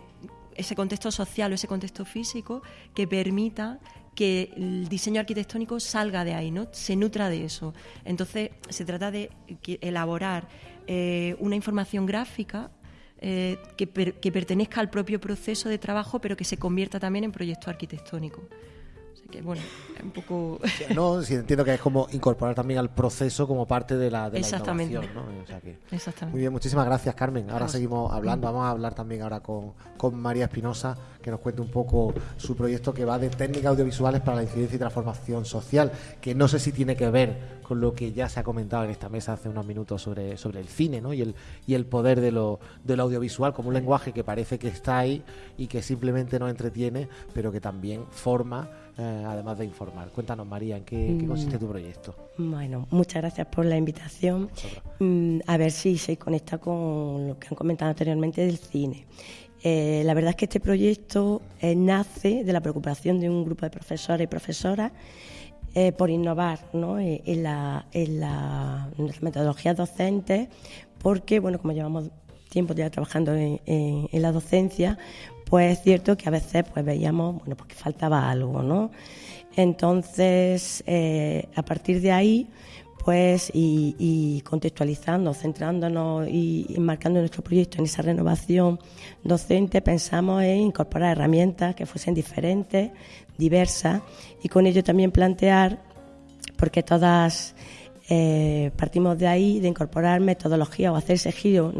ese contexto social o ese contexto físico que permita que el diseño arquitectónico salga de ahí, ¿no? Se nutra de eso. Entonces, se trata de elaborar eh, una información gráfica eh, que, que pertenezca al propio proceso de trabajo, pero que se convierta también en proyecto arquitectónico que bueno, un poco... no, sí, entiendo que es como incorporar también al proceso como parte de la, de Exactamente. innovación, ¿no? O sea que, Exactamente. Muy bien, muchísimas gracias Carmen. Ahora seguimos hablando, vamos a hablar también ahora con, con María Espinosa, que nos cuente un poco su proyecto que va de técnicas audiovisuales para la incidencia y transformación social, que no sé si tiene que ver con lo que ya se ha comentado en esta mesa hace unos minutos sobre, sobre el cine ¿no? y, el, y el poder de lo, de lo audiovisual como un lenguaje que parece que está ahí y que simplemente nos entretiene, pero que también forma eh, además de informar. Cuéntanos, María, ¿en qué, mm. consiste tu proyecto? Bueno, muchas gracias por la invitación. Mm, a ver si se conecta con lo que han comentado anteriormente del cine. Eh, la verdad es que este proyecto eh, nace de la preocupación de un grupo de profesores y profesoras por innovar en, la, en, la, las metodologías docentes, porque, bueno, como llevamos tiempo ya trabajando en, en la docencia, pues es cierto que a veces pues veíamos bueno pues que faltaba algo no entonces eh, a partir de ahí pues y, contextualizando centrándonos y enmarcando nuestro proyecto en esa renovación docente pensamos en incorporar herramientas que fuesen diferentes diversas y con ello también plantear porque todas eh, partimos de ahí, de incorporar metodología o hacer ese giro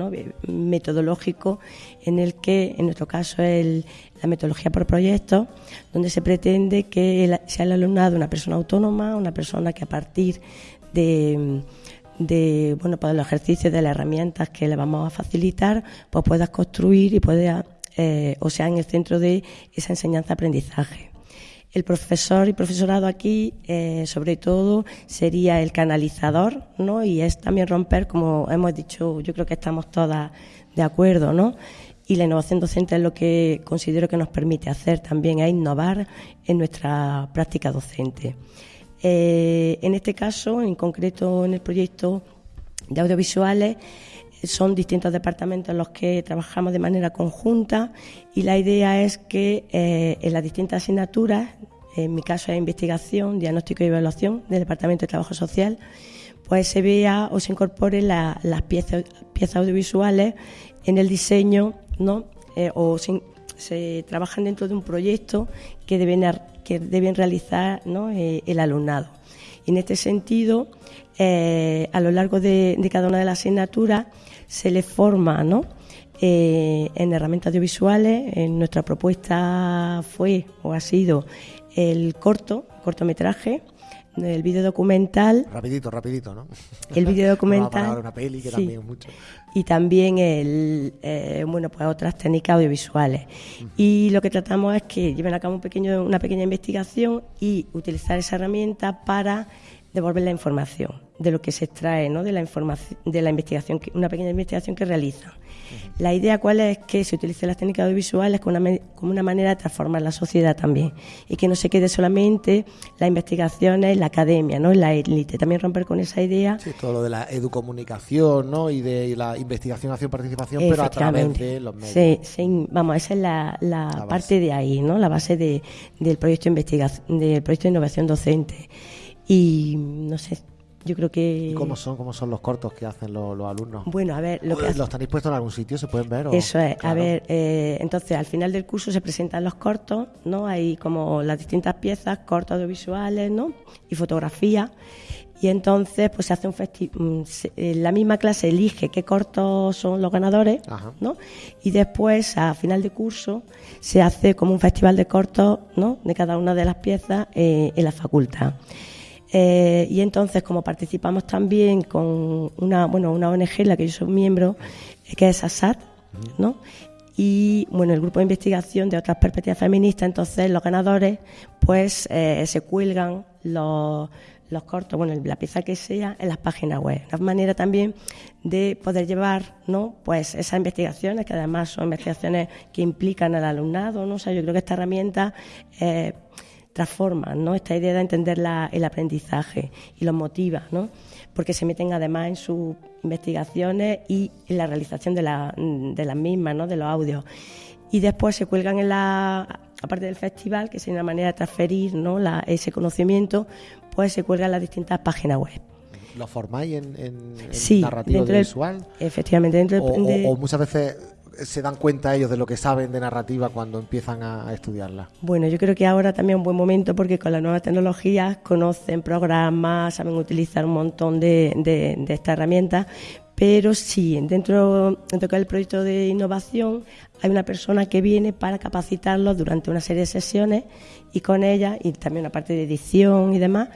metodológico en el que, en nuestro caso, es la metodología por proyecto, donde se pretende que sea el alumnado una persona autónoma, una persona que a partir de, de bueno, pues los ejercicios de las herramientas que le vamos a facilitar, pues puedas construir y pueda, eh, o sea, en el centro de esa enseñanza-aprendizaje. El profesor y profesorado aquí, eh, sobre todo, sería el canalizador, ¿no? Y es también romper, como hemos dicho, yo creo que estamos todas de acuerdo, ¿no? Y la innovación docente es lo que considero que nos permite hacer también, es innovar en nuestra práctica docente. Eh, en este caso, en concreto en el proyecto de audiovisuales, son distintos departamentos en los que trabajamos de manera conjunta y la idea es que eh, en las distintas asignaturas, en mi caso es investigación, diagnóstico y evaluación del Departamento de Trabajo Social, pues se vea o se incorpore las piezas, piezas audiovisuales en el diseño, ¿no? Eh, o se, trabajan dentro de un proyecto que deben, que deben realizar ¿no? Eh, el alumnado. En este sentido, a lo largo de, de cada una de las asignaturas, se le forma ¿no? Eh, en herramientas audiovisuales. En nuestra propuesta fue o ha sido el corto, cortometraje, el video documental. Rapidito, rapidito, ¿no? El video documental. una peli que también mucho. Y también el, eh, bueno, pues otras técnicas audiovisuales. Y lo que tratamos es que lleven a cabo un pequeño, una pequeña investigación y utilizar esa herramienta para devolver la información de lo que se extrae ¿no? de la información de la investigación una pequeña investigación que realizan la idea cuál es que se utilicen las técnicas audiovisuales como una, como una manera de transformar la sociedad también y que no se quede solamente la investigación en la academia no en la élite. También romper con esa idea. Sí, todo lo de la educomunicación ¿no? y de la investigación acción participación pero a través de los medios. Sí, vamos esa es la, la, parte de ahí no la base de, del proyecto de investigación del proyecto de innovación docente. Y no sé yo creo que... ¿Y cómo son, cómo son los cortos que hacen los, alumnos? Bueno, a ver... Lo que ¿Los tenéis puestos en algún sitio? ¿Se pueden ver? Eso es. A ver, eh, entonces al final del curso se presentan los cortos, ¿no? Hay como las distintas piezas, cortos audiovisuales, ¿no? Y fotografía. Y entonces pues se hace un festival... Mm, la misma clase elige qué cortos son los ganadores, ¿no? Y después, a final de curso, se hace como un festival de cortos, ¿no? De cada una de las piezas eh, en la facultad. Eh, y entonces, como participamos también con una, bueno, una ONG en la que yo soy miembro, eh, que es ASAT, ¿no? Y bueno, el grupo de investigación de otras perspectivas feministas, entonces los ganadores, pues eh, se cuelgan los, los cortos, bueno, la pieza que sea, en las páginas web. Una manera también de poder llevar, ¿no? Pues esas investigaciones, que además son investigaciones que implican al alumnado, ¿no? O sea, yo creo que esta herramienta transforman ¿no? esta idea de entender el aprendizaje y los motiva, ¿no? porque se meten además en sus investigaciones y en la realización de, la, de las mismas, ¿no? de los audios. Y después se cuelgan en la, aparte del festival, que es una manera de transferir ¿no? ese conocimiento, pues se cuelga en las distintas páginas web. ¿Lo formáis en, en, narrativa visual? efectivamente, dentro o, muchas veces se dan cuenta ellos de lo que saben de narrativa cuando empiezan a, estudiarla? Bueno, yo creo que ahora también es un buen momento porque con las nuevas tecnologías conocen programas, saben utilizar un montón de, de estas herramientas, pero sí, dentro, dentro del proyecto de innovación hay una persona que viene para capacitarlos durante una serie de sesiones y con ella, y también una parte de edición y demás,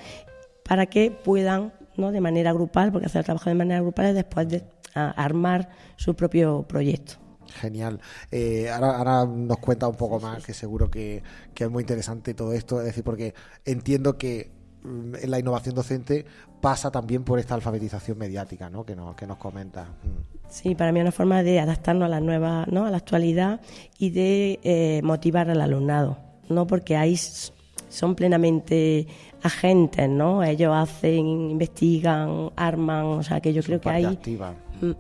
para que puedan, ¿no? de manera grupal, porque hacer el trabajo de manera grupal es después de armar su propio proyecto. Genial. Eh, ahora, ahora, nos cuenta un poco más, que seguro que, que es muy interesante todo esto, es decir, porque entiendo que mm, la innovación docente pasa también por esta alfabetización mediática ¿no? que, nos, que nos comenta. Mm. Sí, para mí es una forma de adaptarnos a la nueva, ¿no? a la actualidad y de eh, motivar al alumnado, ¿no? porque ahí son plenamente agentes, ¿no? Ellos hacen, investigan, arman, o sea que yo creo que hay... Mm.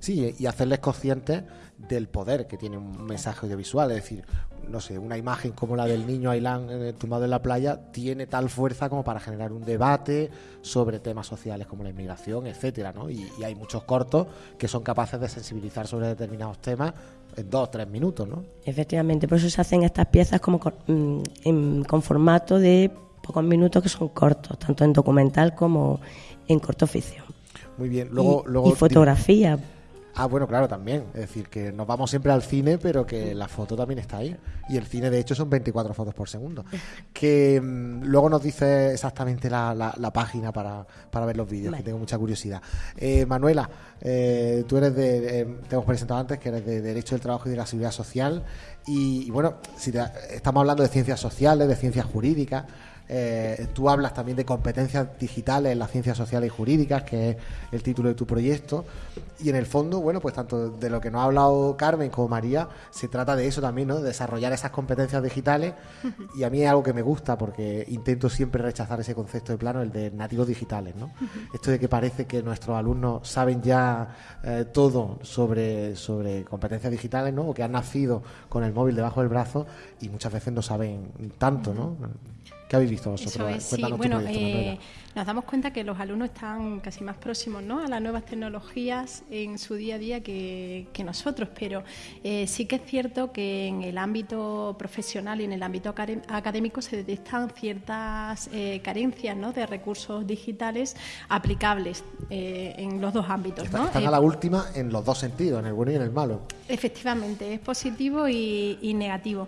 Sí, y hacerles conscientes del poder que tiene un mensaje audiovisual, es decir, no sé, una imagen como la del niño Ailán eh, tumbado en la playa tiene tal fuerza como para generar un debate sobre temas sociales como la inmigración, etcétera, ¿no? Y, hay muchos cortos que son capaces de sensibilizar sobre determinados temas en dos o tres minutos, ¿no? Efectivamente, por eso se hacen estas piezas como con, mm, con formato de pocos minutos que son cortos, tanto en documental como en corto ficción. Muy bien, luego, luego y fotografía. Ah, bueno, claro, también. Es decir, que nos vamos siempre al cine, pero que la foto también está ahí. Y el cine, de hecho, son 24 fotos por segundo. Que mm, luego nos dice exactamente la, la, página para, para, ver los vídeos, que tengo mucha curiosidad. Eh, Manuela, eh, tú eres de, eh, te hemos presentado antes, que eres de Derecho del Trabajo y de la Seguridad Social. Y, bueno, si estamos hablando de ciencias sociales, de ciencias jurídicas. Eh, tú hablas también de competencias digitales en las ciencias sociales y jurídicas, que es el título de tu proyecto. Y en el fondo, bueno, pues tanto de lo que nos ha hablado Carmen como María, se trata de eso también, ¿no? De desarrollar esas competencias digitales. Y a mí es algo que me gusta porque intento siempre rechazar ese concepto de plano, el de nativos digitales, ¿no? Esto de que parece que nuestros alumnos saben ya eh, todo sobre, sobre competencias digitales, ¿no? O que han nacido con el móvil debajo del brazo y muchas veces no saben tanto, ¿no? ¿Qué habéis visto vosotros? sí. Bueno, eh, nos damos cuenta que los alumnos están casi más próximos ¿no? a las nuevas tecnologías en su día a día que, nosotros, pero eh, sí que es cierto que en el ámbito profesional y en el ámbito académico se detectan ciertas eh, carencias ¿no? de recursos digitales aplicables en los dos ámbitos. ¿no? Están a la última en los dos sentidos, en el bueno y en el malo. Efectivamente, es positivo y, y negativo.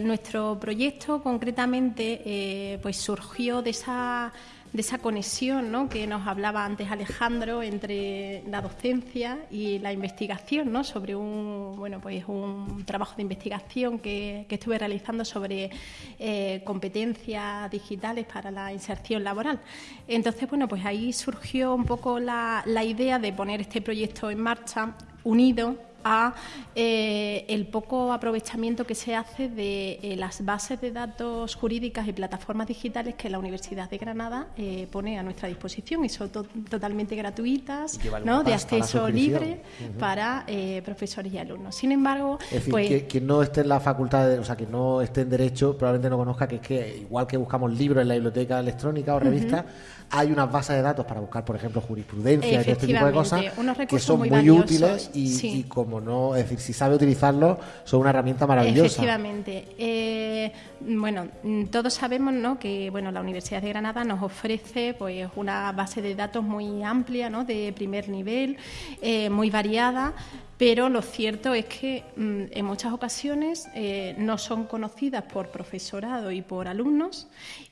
nuestro proyecto concretamente eh, pues surgió de esa de esa conexión ¿no? que nos hablaba antes Alejandro entre la docencia y la investigación ¿no? sobre un bueno pues un trabajo de investigación que, estuve realizando sobre eh, competencias digitales para la inserción laboral entonces bueno pues ahí surgió un poco la, la idea de poner este proyecto en marcha unido a eh, el poco aprovechamiento que se hace de eh, las bases de datos jurídicas y plataformas digitales que la Universidad de Granada eh, pone a nuestra disposición y son totalmente gratuitas, ¿no? de acceso libre para profesores y alumnos. Sin embargo, pues, quien no esté en la facultad, o sea, que no esté en derecho, probablemente no conozca que es que igual que buscamos libros en la biblioteca electrónica o revista, hay unas bases de datos para buscar, por ejemplo, jurisprudencia y este tipo de cosas que son muy, útiles y, como no, es decir, si sabe utilizarlo, son una herramienta maravillosa. Efectivamente. Eh, bueno, todos sabemos ¿no? que bueno, la Universidad de Granada nos ofrece pues una base de datos muy amplia, ¿no? de primer nivel, eh, muy variada, pero lo cierto es que mm, en muchas ocasiones eh, no son conocidas por profesorado y por alumnos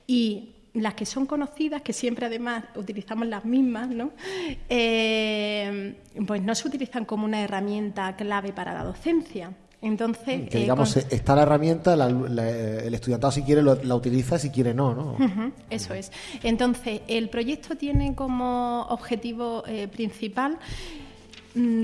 y las que son conocidas, que siempre además utilizamos las mismas, ¿no? Eh, pues no se utilizan como una herramienta clave para la docencia. Entonces, que, eh, digamos, está la herramienta, el estudiantado si quiere la utiliza, si quiere no, ¿no? eso es. Entonces, el proyecto tiene como objetivo eh, principal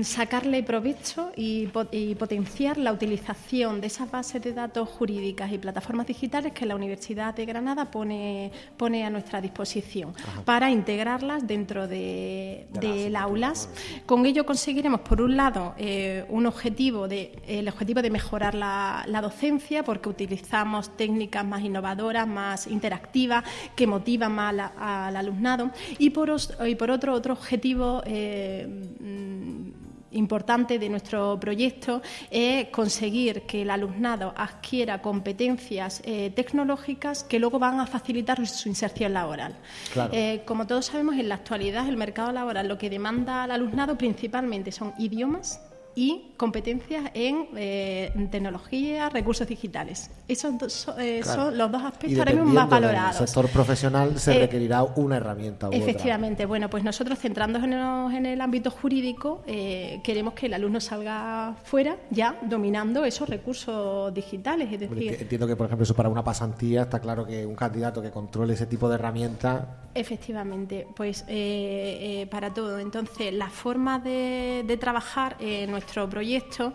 sacarle provecho y, potenciar la utilización de esas bases de datos jurídicas y plataformas digitales que la Universidad de Granada pone, pone a nuestra disposición para integrarlas dentro de, del aulas. Con ello conseguiremos, por un lado, eh, un objetivo de, el objetivo de mejorar la, docencia, porque utilizamos técnicas más innovadoras, más interactivas, que motivan más al alumnado, y por, y por otro, otro objetivo eh, mm, importante de nuestro proyecto es conseguir que el alumnado adquiera competencias eh, tecnológicas que luego van a facilitar su inserción laboral. Eh, como todos sabemos, en la actualidad el mercado laboral lo que demanda al alumnado principalmente son idiomas y competencias en, eh, tecnología, recursos digitales. Esos eh, son los dos aspectos ahora mismo más valorados. el sector profesional se eh, requerirá una herramienta. U efectivamente, bueno, pues nosotros centrándonos en el, ámbito jurídico, queremos que el alumno salga fuera ya dominando esos recursos digitales. Es decir, entiendo que, por ejemplo, eso para una pasantía está claro que un candidato que controle ese tipo de herramientas. Efectivamente, pues para todo. Entonces, la forma de, de trabajar nuestro proyecto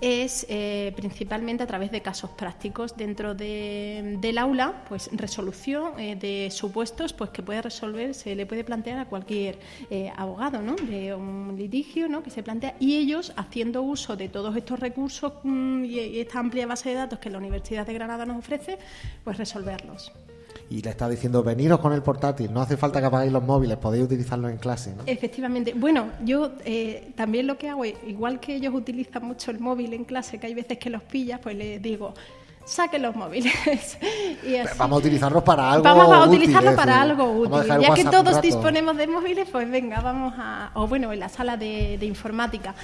es eh, principalmente a través de casos prácticos dentro del aula, pues resolución eh, de supuestos pues que puede resolver, se le puede plantear a cualquier eh, abogado ¿no? de un litigio ¿no? que se plantea y ellos haciendo uso de todos estos recursos mm, y esta amplia base de datos que la Universidad de Granada nos ofrece, pues resolverlos y le está diciendo veniros con el portátil, no hace falta que apaguéis los móviles, podéis utilizarlo en clase. ¿no? Efectivamente. Bueno, yo eh, también lo que hago, igual que ellos utilizan mucho el móvil en clase, que hay veces que los pillas, pues les digo, saquen los móviles. Vamos a utilizarlos para algo Vamos a utilizarlos para algo útil. Ya que todos disponemos de móviles, pues venga, vamos a... O bueno, en la sala de, informática.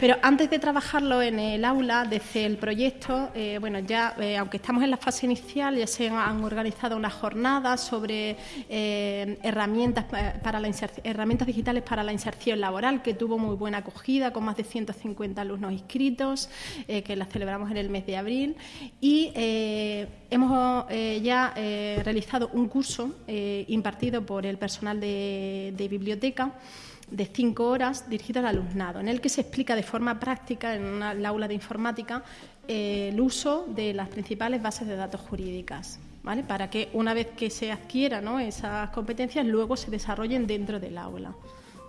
Pero antes de trabajarlo en el aula, desde el proyecto, eh, bueno, ya, eh, aunque estamos en la fase inicial, ya se han organizado unas jornadas sobre eh, herramientas, para la herramientas digitales para la inserción laboral, que tuvo muy buena acogida, con más de 150 alumnos inscritos, que las celebramos en el mes de abril y eh, hemos eh, ya eh, realizado un curso impartido por el personal de, biblioteca de cinco horas dirigido al alumnado, en el que se explica de forma práctica en una, aula de informática el uso de las principales bases de datos jurídicas. ¿Vale? Para que una vez que se adquieran esas competencias, luego se desarrollen dentro del aula.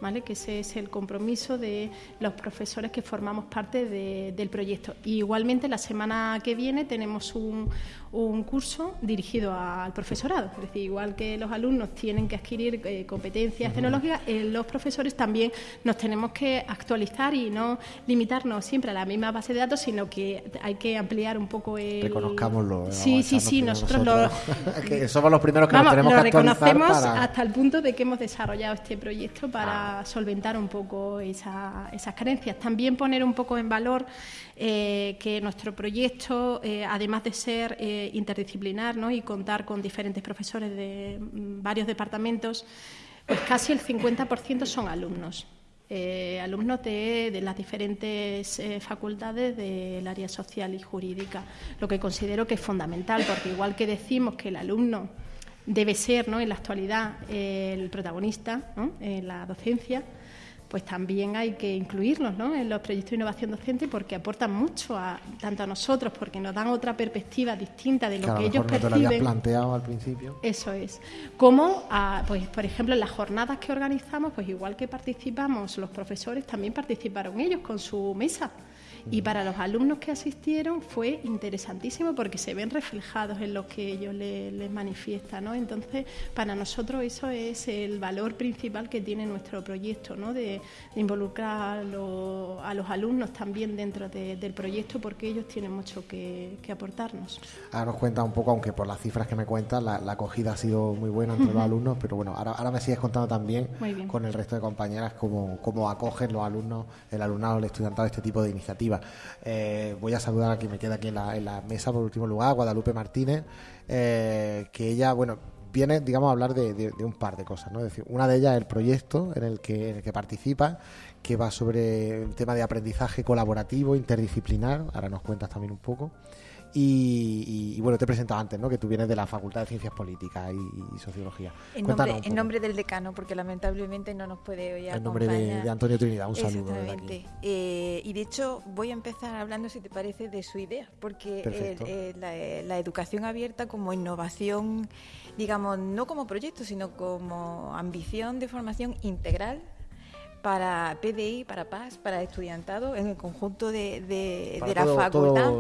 ¿Vale? que ese es el compromiso de los profesores que formamos parte del proyecto. igualmente la semana que viene tenemos un, un curso dirigido al profesorado. Es decir, igual que los alumnos tienen que adquirir eh, competencias tecnológicas, eh, los profesores también nos tenemos que actualizar y no limitarnos siempre a la misma base de datos, sino que hay que ampliar un poco el... Reconozcámoslo. Eh, sí, sí, sí, nosotros, que somos los primeros que nos tenemos lo que reconocemos hasta el punto de que hemos desarrollado este proyecto para ah. solventar un poco esas carencias. También poner un poco en valor que nuestro proyecto, además de ser interdisciplinar ¿no? y contar con diferentes profesores de mm, varios departamentos, pues casi el 50% son alumnos. Eh, alumnos de, las diferentes eh, facultades del área social y jurídica, lo que considero que es fundamental, porque igual que decimos que el alumno debe ser ¿no? en la actualidad el protagonista en la docencia, pues también hay que incluirlos ¿no? en los proyectos de innovación docente porque aportan mucho a, tanto a nosotros, porque nos dan otra perspectiva distinta de lo que ellos perciben. No te lo habías planteado al principio. Eso es. Como, pues, por ejemplo, en las jornadas que organizamos, pues igual que participamos los profesores, también participaron ellos con su mesa. Y para los alumnos que asistieron fue interesantísimo porque se ven reflejados en lo que ellos les, manifiestan. ¿no? Entonces, para nosotros eso es el valor principal que tiene nuestro proyecto, ¿no? de, involucrar a, los alumnos también dentro del proyecto porque ellos tienen mucho que, aportarnos. Ahora nos cuenta un poco, aunque por las cifras que me cuentas, la, acogida ha sido muy buena entre los alumnos, pero bueno, ahora, ahora me sigues contando también con el resto de compañeras cómo, cómo acogen los alumnos, el alumnado, el estudiantado este tipo de iniciativas. Eh, voy a saludar a quien me queda aquí en la, mesa por último lugar, Guadalupe Martínez, eh, que ella, bueno, viene, digamos, a hablar de, un par de cosas, ¿no? decir, una de ellas es el proyecto en el que, en el que participa, que va sobre el tema de aprendizaje colaborativo, interdisciplinar, ahora nos cuentas también un poco. Y, bueno, te he presentado antes, ¿no? Que tú vienes de la Facultad de Ciencias Políticas y, Sociología. En nombre, en nombre, del decano, porque lamentablemente no nos puede hoy En nombre de, Antonio Trinidad, un saludo. Exactamente. Eh, y de hecho voy a empezar hablando, si te parece, de su idea, porque la, educación abierta como innovación, digamos, no como proyecto, sino como ambición de formación integral para PDI, para PAS, para estudiantado, en el conjunto de, de, la facultad.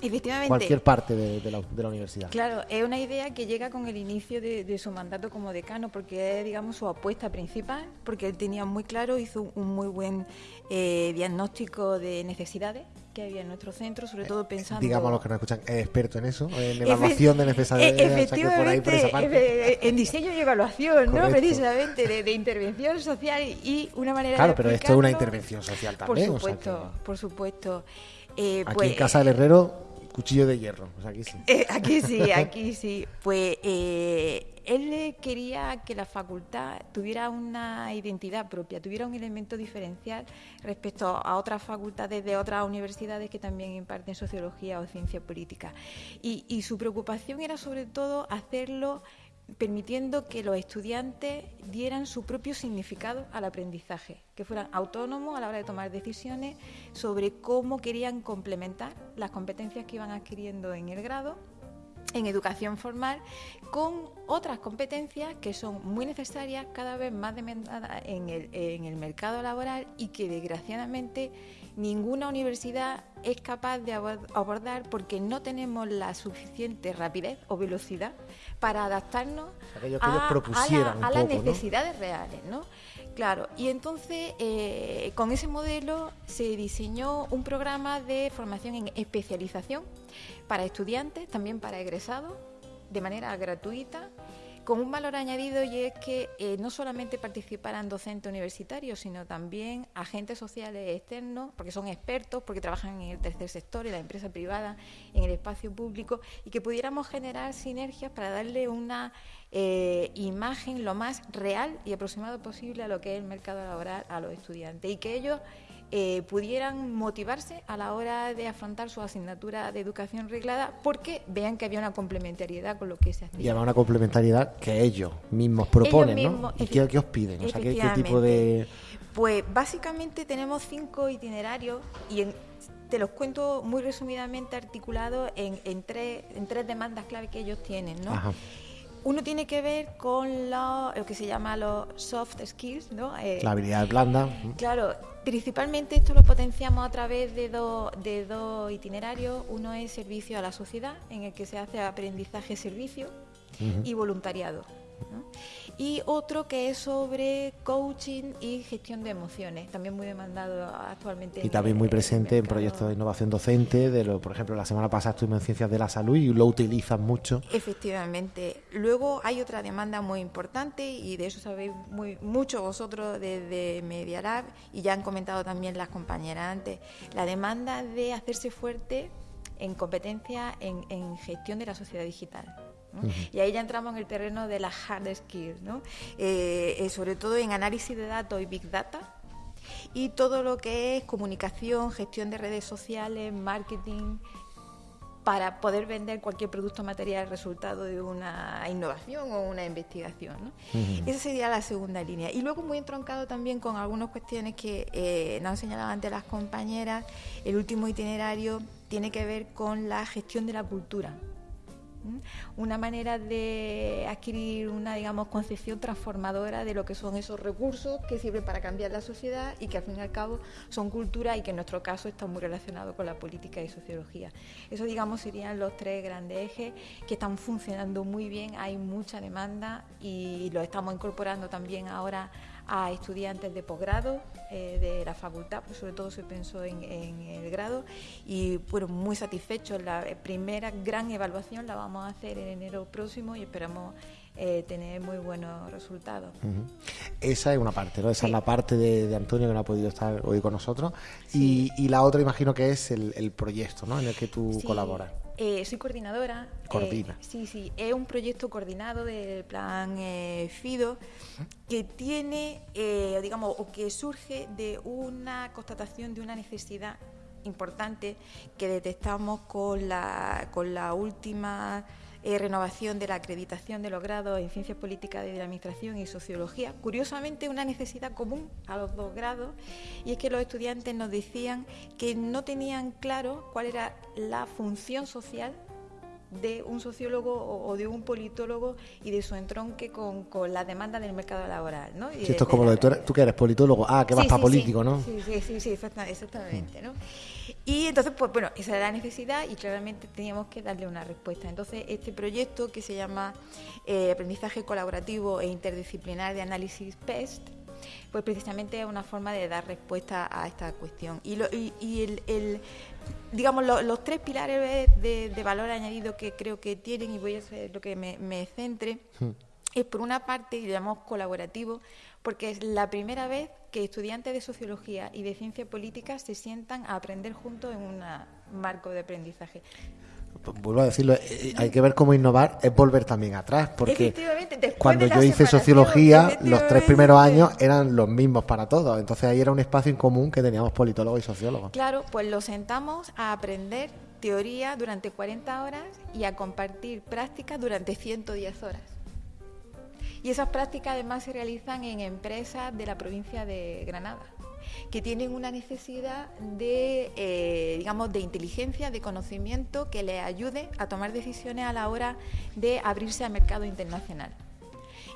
Efectivamente. Cualquier parte de, la, universidad. Claro, es una idea que llega con el inicio de, su mandato como decano, porque es, digamos, su apuesta principal, porque él tenía muy claro, hizo un muy buen eh, diagnóstico de necesidades que había en nuestro centro, sobre todo pensando... Digamos los que nos escuchan, es experto en eso, en evaluación de necesidades. Efectivamente, en diseño y evaluación, ¿no? Precisamente, de, intervención social y una manera Claro, pero esto es una intervención social también. Por supuesto, por supuesto. Eh, aquí pues, en Casa del Herrero, cuchillo de hierro, aquí sí. Eh, aquí sí, aquí sí. Pues... Eh, él quería que la facultad tuviera una identidad propia, tuviera un elemento diferencial respecto a otras facultades de otras universidades que también imparten sociología o ciencia política. Y, su preocupación era sobre todo hacerlo permitiendo que los estudiantes dieran su propio significado al aprendizaje, que fueran autónomos a la hora de tomar decisiones sobre cómo querían complementar las competencias que iban adquiriendo en el grado en educación formal con otras competencias que son muy necesarias, cada vez más demandadas en el, en el mercado laboral y que desgraciadamente ninguna universidad es capaz de abordar porque no tenemos la suficiente rapidez o velocidad para adaptarnos a, las necesidades reales. ¿no? Claro, y entonces eh, con ese modelo se diseñó un programa de formación en especialización para estudiantes, también para egresados, de manera gratuita, con un valor añadido y es que eh, no solamente participaran docentes universitarios, sino también agentes sociales externos, porque son expertos, porque trabajan en el tercer sector, en la empresa privada, en el espacio público, y que pudiéramos generar sinergias para darle una eh, imagen lo más real y aproximado posible a lo que es el mercado laboral a los estudiantes y que ellos eh, pudieran motivarse a la hora de afrontar su asignatura de educación reglada porque vean que había una complementariedad con lo que se hacía. Y había una complementariedad que ellos mismos proponen, ¿no? ¿Y qué, os piden? O sea, ¿qué, tipo de...? Pues básicamente tenemos cinco itinerarios y te los cuento muy resumidamente articulados en, en, tres, en tres demandas clave que ellos tienen, ¿no? Ajá. Uno tiene que ver con lo, que se llama los soft skills, ¿no? Eh, la habilidad blanda. Claro, principalmente esto lo potenciamos a través de, de dos itinerarios. Uno es servicio a la sociedad, en el que se hace aprendizaje-servicio, y voluntariado y otro que es sobre coaching y gestión de emociones, también muy demandado actualmente. Y también muy presente en proyectos de innovación docente, de lo, por ejemplo, la semana pasada estuvimos en Ciencias de la Salud y lo utilizan mucho. Efectivamente. Luego hay otra demanda muy importante y de eso sabéis muy, mucho vosotros desde Medialab y ya han comentado también las compañeras antes, la demanda de hacerse fuerte en competencia en gestión de la sociedad digital. Y ahí ya entramos en el terreno de las hard skills, ¿no? Eh, eh, sobre todo en análisis de datos y big data y todo lo que es comunicación, gestión de redes sociales, marketing, para poder vender cualquier producto material resultado de una innovación o una investigación. ¿no? Esa sería la segunda línea. Y luego muy entroncado también con algunas cuestiones que eh, nos han señalado antes las compañeras, el último itinerario tiene que ver con la gestión de la cultura una manera de adquirir una, digamos, concepción transformadora de lo que son esos recursos que sirven para cambiar la sociedad y que al fin y al cabo son cultura y que en nuestro caso están muy relacionados con la política y sociología. Eso, digamos, serían los tres grandes ejes que están funcionando muy bien, hay mucha demanda y lo estamos incorporando también ahora a estudiantes de posgrado eh, de la facultad, pues sobre todo se pensó en, el grado y fueron muy satisfechos. La primera gran evaluación la vamos a hacer en enero próximo y esperamos eh, tener muy buenos resultados. Esa es una parte, ¿no? Esa es la parte de, Antonio que no ha podido estar hoy con nosotros. Y, la otra imagino que es el, proyecto ¿no? en el que tú colaboras. Eh, soy coordinadora. Coordina. Eh, sí, sí. Es un proyecto coordinado del plan eh, FIDO que tiene, digamos, o que surge de una constatación de una necesidad importante que detectamos con la, con la última eh, renovación de la acreditación de los grados en Ciencias Políticas de la Administración y Sociología. Curiosamente, una necesidad común a los dos grados, y es que los estudiantes nos decían que no tenían claro cuál era la función social de un sociólogo o, de un politólogo y de su entronque con, con la demanda del mercado laboral. ¿no? esto es como lo de tú, tú, que eres politólogo, ah, que vas para político, ¿no? Sí, sí, sí, exactamente. ¿no? Y entonces, pues bueno, esa era la necesidad y claramente teníamos que darle una respuesta. Entonces, este proyecto que se llama eh, Aprendizaje Colaborativo e Interdisciplinar de Análisis PEST, pues precisamente es una forma de dar respuesta a esta cuestión. Y, y, el, digamos, los tres pilares de, valor añadido que creo que tienen, y voy a hacer lo que me, centre, hmm. es por una parte, y lo llamamos colaborativo, porque es la primera vez que estudiantes de sociología y de ciencia política se sientan a aprender juntos en un marco de aprendizaje vuelvo a decirlo, eh, eh, hay que ver cómo innovar es volver también atrás, porque cuando yo hice sociología, los tres primeros años eran los mismos para todos, entonces ahí era un espacio en común que teníamos politólogos y sociólogos. Claro, pues lo sentamos a aprender teoría durante 40 horas y a compartir prácticas durante 110 horas. Y esas prácticas además se realizan en empresas de la provincia de Granada que tienen una necesidad de, eh, digamos, de inteligencia, de conocimiento que les ayude a tomar decisiones a la hora de abrirse al mercado internacional.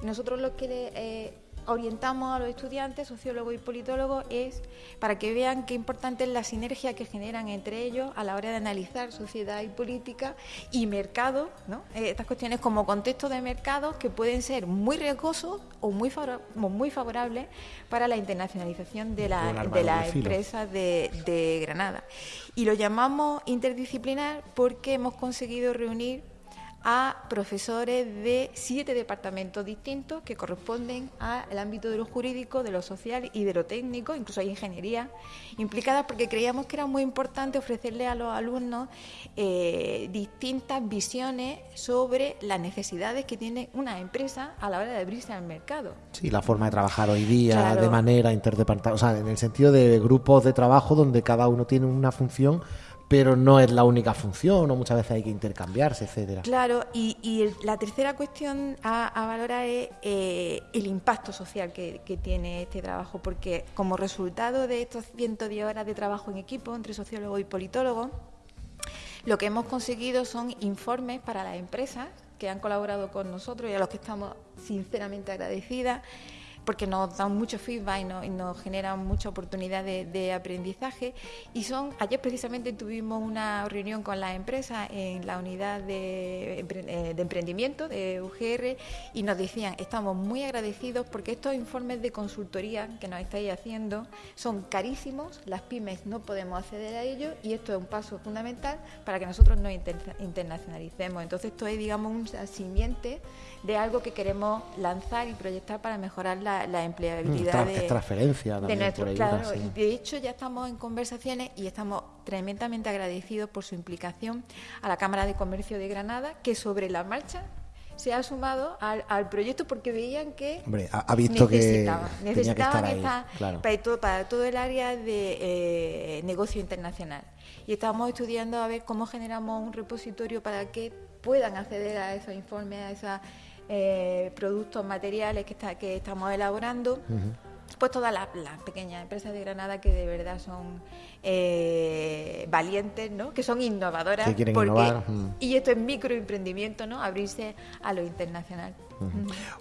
Y nosotros lo que eh, orientamos a los estudiantes, sociólogos y politólogos, es para que vean qué importante es la sinergia que generan entre ellos a la hora de analizar sociedad y política y mercado, ¿no? Eh, estas cuestiones como contexto de mercado que pueden ser muy riesgosos o muy, muy favorables para la internacionalización de la, de la empresa de, de Granada. Y lo llamamos interdisciplinar porque hemos conseguido reunir a profesores de siete departamentos distintos que corresponden al ámbito de lo jurídico, de lo social y de lo técnico, incluso hay ingeniería implicada, porque creíamos que era muy importante ofrecerle a los alumnos eh, distintas visiones sobre las necesidades que tiene una empresa a la hora de abrirse al mercado. Sí, la forma de trabajar hoy día, de manera interdepartamental, o sea, en el sentido de grupos de trabajo donde cada uno tiene una función pero no es la única función o muchas veces hay que intercambiarse, etcétera. Claro, y, la tercera cuestión a, valorar es eh, el impacto social que, tiene este trabajo, porque como resultado de estos 110 horas de trabajo en equipo entre sociólogo y politólogo, lo que hemos conseguido son informes para las empresas que han colaborado con nosotros y a los que estamos sinceramente agradecidas porque nos dan mucho feedback y, nos generan mucha oportunidad de, aprendizaje. Y son, ayer precisamente tuvimos una reunión con las empresas en la unidad de, eh, emprendimiento de UGR y nos decían, estamos muy agradecidos porque estos informes de consultoría que nos estáis haciendo son carísimos, las pymes no podemos acceder a ellos y esto es un paso fundamental para que nosotros nos internacionalicemos. Entonces esto es, digamos, un simiente de algo que queremos lanzar y proyectar para mejorar la, empleabilidad de, transferencia de nuestro, claro, De hecho, ya estamos en conversaciones y estamos tremendamente agradecidos por su implicación a la Cámara de Comercio de Granada, que sobre la marcha se ha sumado al, proyecto porque veían que Hombre, ha, visto necesitaban, que necesitaban esta, para, todo, para, todo, el área de eh, negocio internacional. Y estamos estudiando a ver cómo generamos un repositorio para que puedan acceder a esos informes, a esas eh, productos, materiales que, está, que estamos elaborando. Pues todas las, pequeñas empresas de Granada que de verdad son eh, valientes, ¿no? que son innovadoras. Y esto es microemprendimiento, ¿no? abrirse a lo internacional.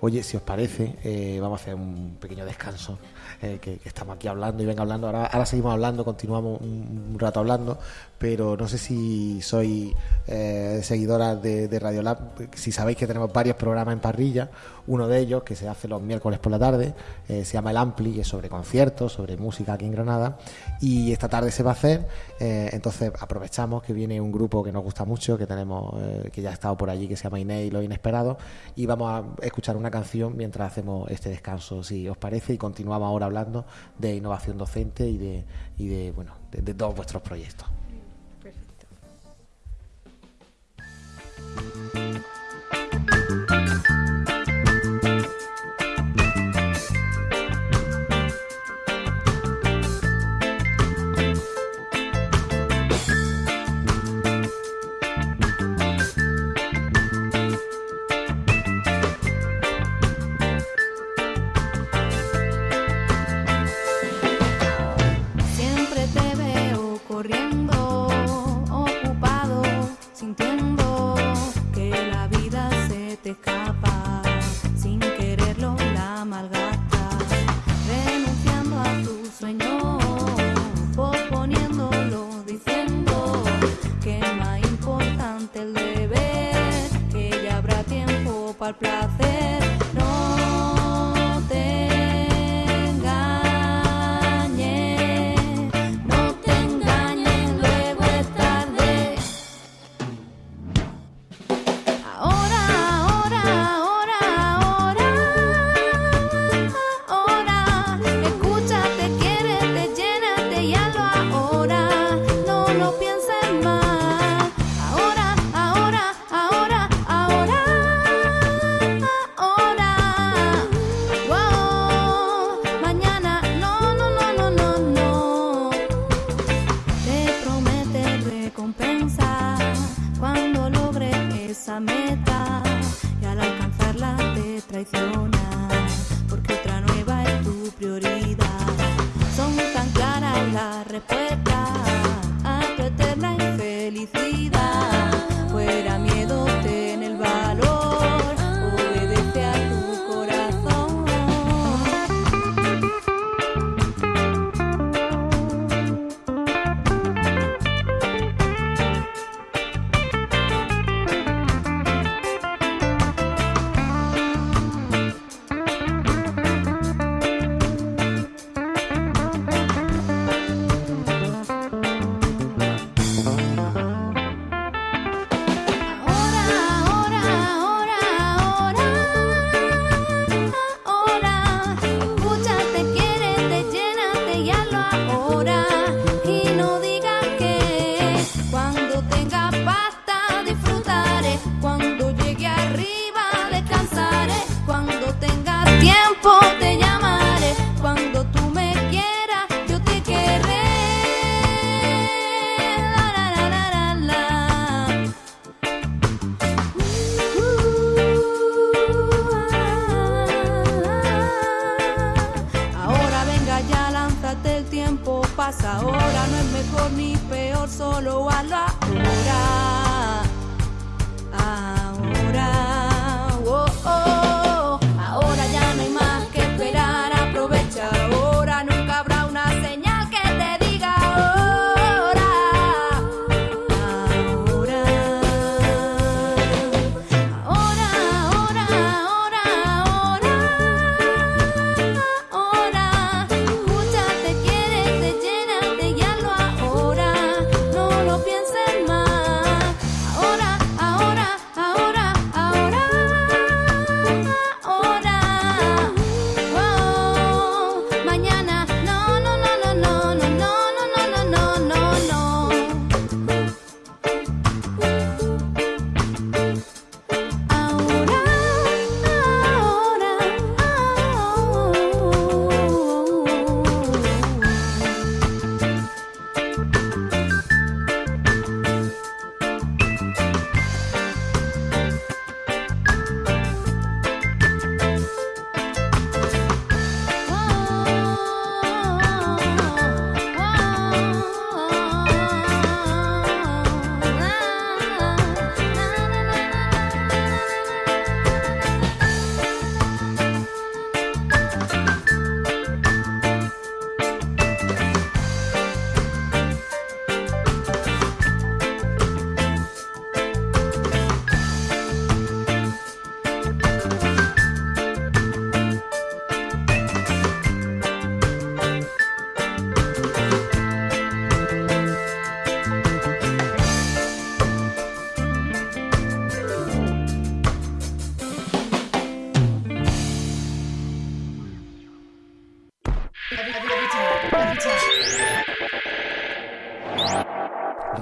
Oye, si os parece, eh, vamos a hacer un pequeño descanso, eh, que, estamos aquí hablando y venga hablando. Ahora, seguimos hablando, continuamos un, rato hablando, pero no sé si soy eh, seguidora de, Radio Lab, si sabéis que tenemos varios programas en parrilla, uno de ellos que se hace los miércoles por la tarde, se llama El Ampli, y es sobre conciertos, sobre música aquí en Granada, y esta tarde se va a hacer, entonces aprovechamos que viene un grupo que nos gusta mucho, que tenemos, que ya ha estado por allí, que se llama Inei Lo Inesperado, y vamos a escuchar una canción mientras hacemos este descanso, si os parece, y continuamos ahora hablando de innovación docente y de, y de bueno, de todos vuestros proyectos. al placer.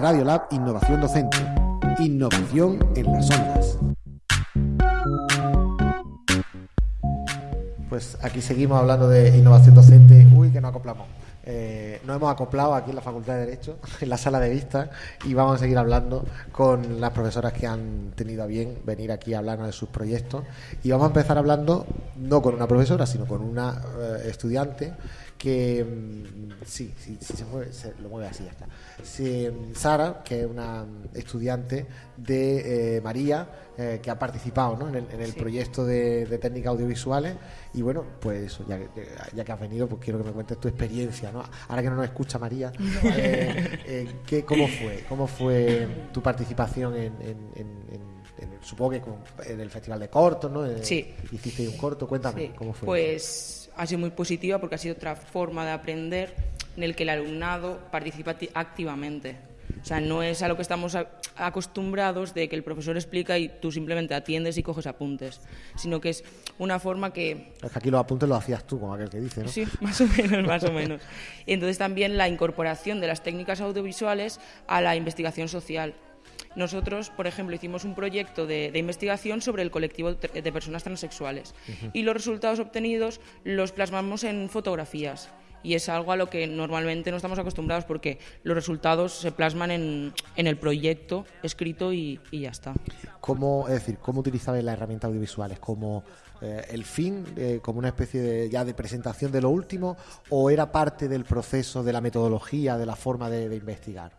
Radiolab Innovación Docente. Innovación en las ondas. Pues aquí seguimos hablando de innovación docente. Uy, que no acoplamos. Eh, nos hemos acoplado aquí en la Facultad de Derecho, en la sala de vistas, y vamos a seguir hablando con las profesoras que han tenido a bien venir aquí a hablarnos de sus proyectos. Y vamos a empezar hablando no con una profesora, sino con una eh, estudiante que mm, sí, sí, sí se mueve, se lo mueve así, ya está. Mm, Sara, que es una mm, estudiante de eh, María, eh, que ha participado ¿no? en el, en el proyecto de, de, técnicas audiovisuales, y bueno, pues eso, ya, ya, que has venido, pues quiero que me cuentes tu experiencia, ¿no? Ahora que no nos escucha María, eh, eh, ¿qué, ¿cómo fue? ¿Cómo fue tu participación en, en, en supongo que en el Festival de Cortos, ¿no? Eh, sí. Hiciste un corto, cuéntame cómo fue. Pues ha sido muy positiva porque ha sido otra forma de aprender en el que el alumnado participa acti- activamente. O sea, no es a lo que estamos acostumbrados de que el profesor explica y tú simplemente atiendes y coges apuntes, sino que es una forma que Es que aquí los apuntes los hacías tú, como aquel que dice, ¿no? Sí, más o menos, más o menos. Y entonces también la incorporación de las técnicas audiovisuales a la investigación social. Nosotros, por ejemplo, hicimos un proyecto de, de investigación sobre el colectivo de personas transexuales y los resultados obtenidos los plasmamos en fotografías. Y es algo a lo que normalmente no estamos acostumbrados porque los resultados se plasman en, en el proyecto escrito y, y ya está. ¿Cómo, es decir, cómo utilizabais las herramientas audiovisuales? ¿Como eh, el fin, eh, como una especie de, ya de presentación de lo último, o era parte del proceso, de la metodología, de la forma de, de investigar?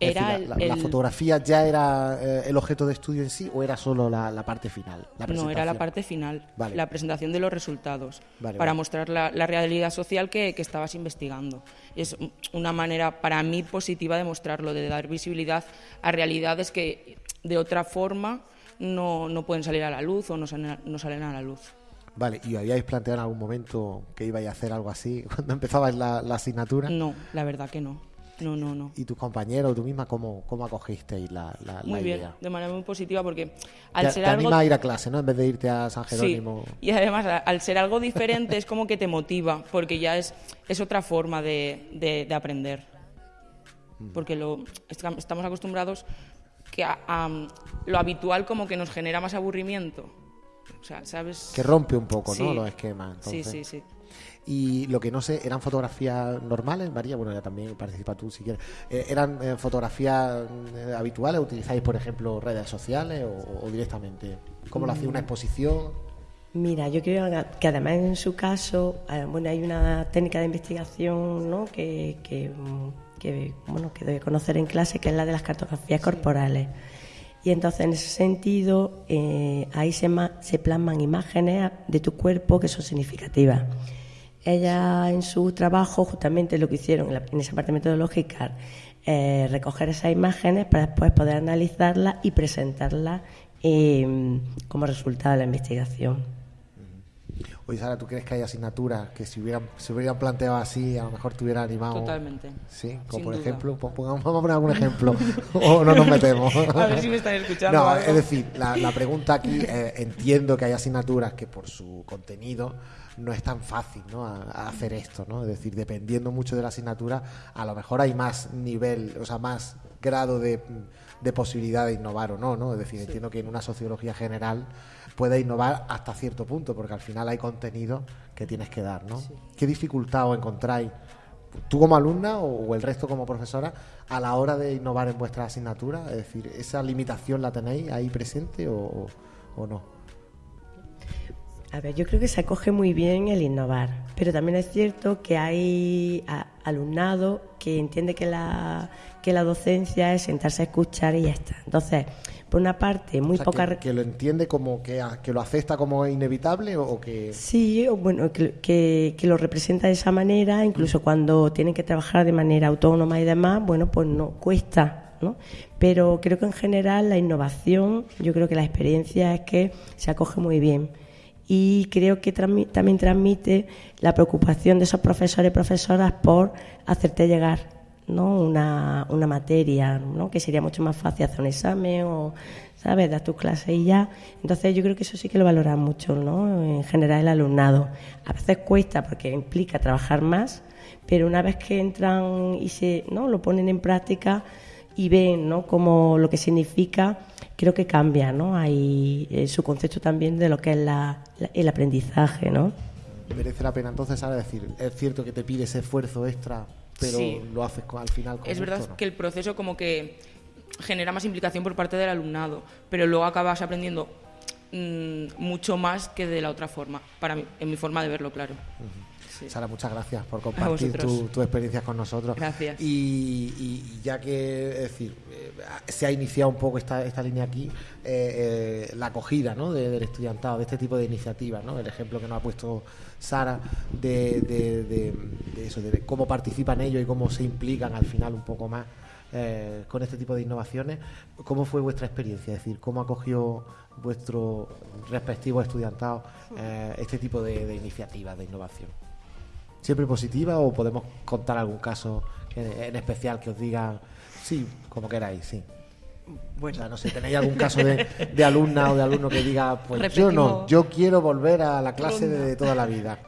Era decir, la, el- fotografía ya era eh, el objeto de estudio en sí o era solo la, la parte final? La No, era la parte final, Vale. la presentación de los resultados, Vale, para vale. mostrar la, realidad social que, que estabas investigando. Es un- una manera para mí positiva de mostrarlo, de dar visibilidad a realidades que de otra forma no, no pueden salir a la luz o no salen a, no salen a la luz. Vale, ¿y habíais planteado en algún momento que ibais a hacer algo así cuando empezabais la, la asignatura? No, la verdad que no. No, no, no. ¿Y tus compañeros tú misma cómo, cómo acogisteis la, la, Muy la bien, idea? de manera muy positiva porque al Te, ser te algo anima a ir a clase, ¿no? En vez de irte a San Sí, Jerónimo. y además al ser algo diferente es como que te motiva, porque ya es, es otra forma de, de- de aprender. Porque lo, estam- estamos acostumbrados que a- a, lo habitual como que nos genera más aburrimiento. O sea, ¿sabes? Que rompe un poco, ¿no? Sí. Los esquemas. Sí, entonces. sí, sí. Y lo que no sé, ¿eran fotografías normales, María? Bueno, ya también participa tú si quieres. Eh, ¿Eran eh, fotografías eh, habituales? ¿Utilizáis, por ejemplo, redes sociales o, o directamente? ¿Cómo lo? Mm. ¿Una exposición? Mira, yo creo que además en su caso, bueno, hay una técnica de investigación, ¿no? Que, que, mm, que, bueno, que debe conocer en clase, que es la de las cartografías corporales. Y entonces, en ese sentido, eh, ahí se plasman imágenes de tu cuerpo que son significativas. Ella en su trabajo justamente lo que hicieron en, la- en esa parte metodológica, eh, recoger esas imágenes para después poder analizarlas y presentarlas eh, como resultado de la investigación. Oye, Sara, ¿tú crees que hay asignaturas que si hubieran, se hubieran planteado así, a lo mejor te hubieran animado? Totalmente. Sí, como Sin por duda. ejemplo, po- pongamos- vamos a poner algún ejemplo, o no nos metemos. A ver si me están escuchando No, algo. es decir, la, la pregunta aquí, eh, entiendo que hay asignaturas que por su contenido no es tan fácil ¿no? a, a hacer esto, ¿no? Es decir, dependiendo mucho de la asignatura, a lo mejor hay más nivel, o sea, más grado de, de posibilidad de innovar o no, ¿no? Es decir, entiendo que en una sociología general puede innovar hasta cierto punto, porque al final hay contenido que tienes que dar, ¿no? ¿Qué dificultad os encontráis tú como alumna o, el resto como profesora a la hora de innovar en vuestra asignatura? Es decir, ¿esa limitación la tenéis ahí presente o- o no? A ver, yo creo que se acoge muy bien el innovar, pero también es cierto que hay alumnado que entiende que la, que la docencia es sentarse a escuchar y ya está. Entonces, por una parte, muy O sea, poca... que, que lo entiende como que, a- que lo acepta como inevitable o, o que... Sí, o bueno, que, que- que lo representa de esa manera, incluso cuando tienen que trabajar de manera autónoma y demás, bueno, pues no cuesta, ¿no? Pero creo que en general la innovación, yo creo que la experiencia es que se acoge muy bien. Y creo que también transmite la preocupación de esos profesores y profesoras por hacerte llegar ¿no? una, una materia, ¿no? que sería mucho más fácil hacer un examen o, ¿sabes?, dar tus clases y ya. Entonces yo creo que eso sí que lo valoran mucho, ¿no? en general el alumnado. A veces cuesta porque implica trabajar más, pero una vez que entran y se, ¿no? lo ponen en práctica y ven ¿no? como lo que significa, creo que cambia ¿no? Hay, eh, su concepto también de lo que es la- la- el aprendizaje. ¿no? merece la pena entonces ahora decir, es cierto que te pide ese esfuerzo extra, pero Sí. lo haces con- al final con Es verdad que el proceso como que genera más implicación por parte del alumnado, pero luego acabas aprendiendo mm, mucho más que de la otra forma, para mí, en mi forma de verlo, claro. Sí. Sara, muchas gracias por compartir vosotros. tu, tu experiencia con nosotros. Gracias. Y, y ya que, es decir, eh, se ha iniciado un poco esta, esta línea aquí, eh, eh, la acogida ¿no? de- del estudiantado, de este tipo de iniciativas, ¿no? el ejemplo que nos ha puesto Sara de, de- de- de eso, de cómo participan ellos y cómo se implican al final un poco más eh, con este tipo de innovaciones. ¿Cómo fue vuestra experiencia? Es decir, ¿cómo acogió vuestro respectivo estudiantado eh, este tipo de, de iniciativas de innovación? ¿Siempre positiva o podemos contar algún caso en, en especial que os diga, sí, como queráis, sí? Bueno, O sea, no sé, ¿tenéis algún caso de, de alumna o de alumno que diga, pues yo no, yo quiero volver a la clase ronda. de toda la vida?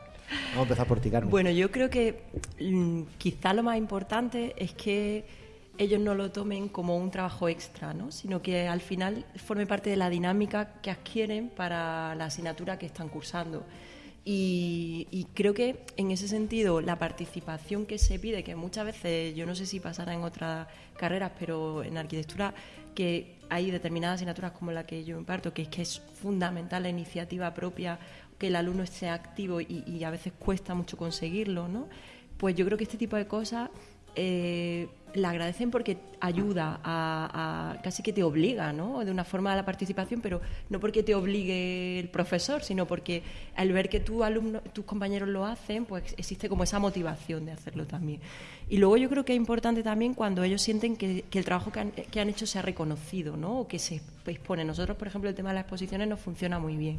Vamos a empezar por ti, Carmen. Bueno, yo creo que mm, quizá lo más importante es que ellos no lo tomen como un trabajo extra, ¿no? sino que al final forme parte de la dinámica que adquieren para la asignatura que están cursando. Y, y creo que en ese sentido la participación que se pide, que muchas veces yo no sé si pasará en otras carreras, pero en arquitectura que hay determinadas asignaturas como la que yo imparto, que es que es fundamental la iniciativa propia, que el alumno esté activo y, y a veces cuesta mucho conseguirlo, ¿no? Pues yo creo que este tipo de cosas eh, la agradecen porque ayuda a, casi que te obliga, ¿no? De una forma a la participación, pero no porque te obligue el profesor, sino porque al ver que tu alumno, tus compañeros lo hacen, pues existe como esa motivación de hacerlo también. Y luego yo creo que es importante también cuando ellos sienten que, el trabajo que han, que han hecho se ha reconocido, ¿no? O que se expone. Nosotros, por ejemplo, el tema de las exposiciones nos funciona muy bien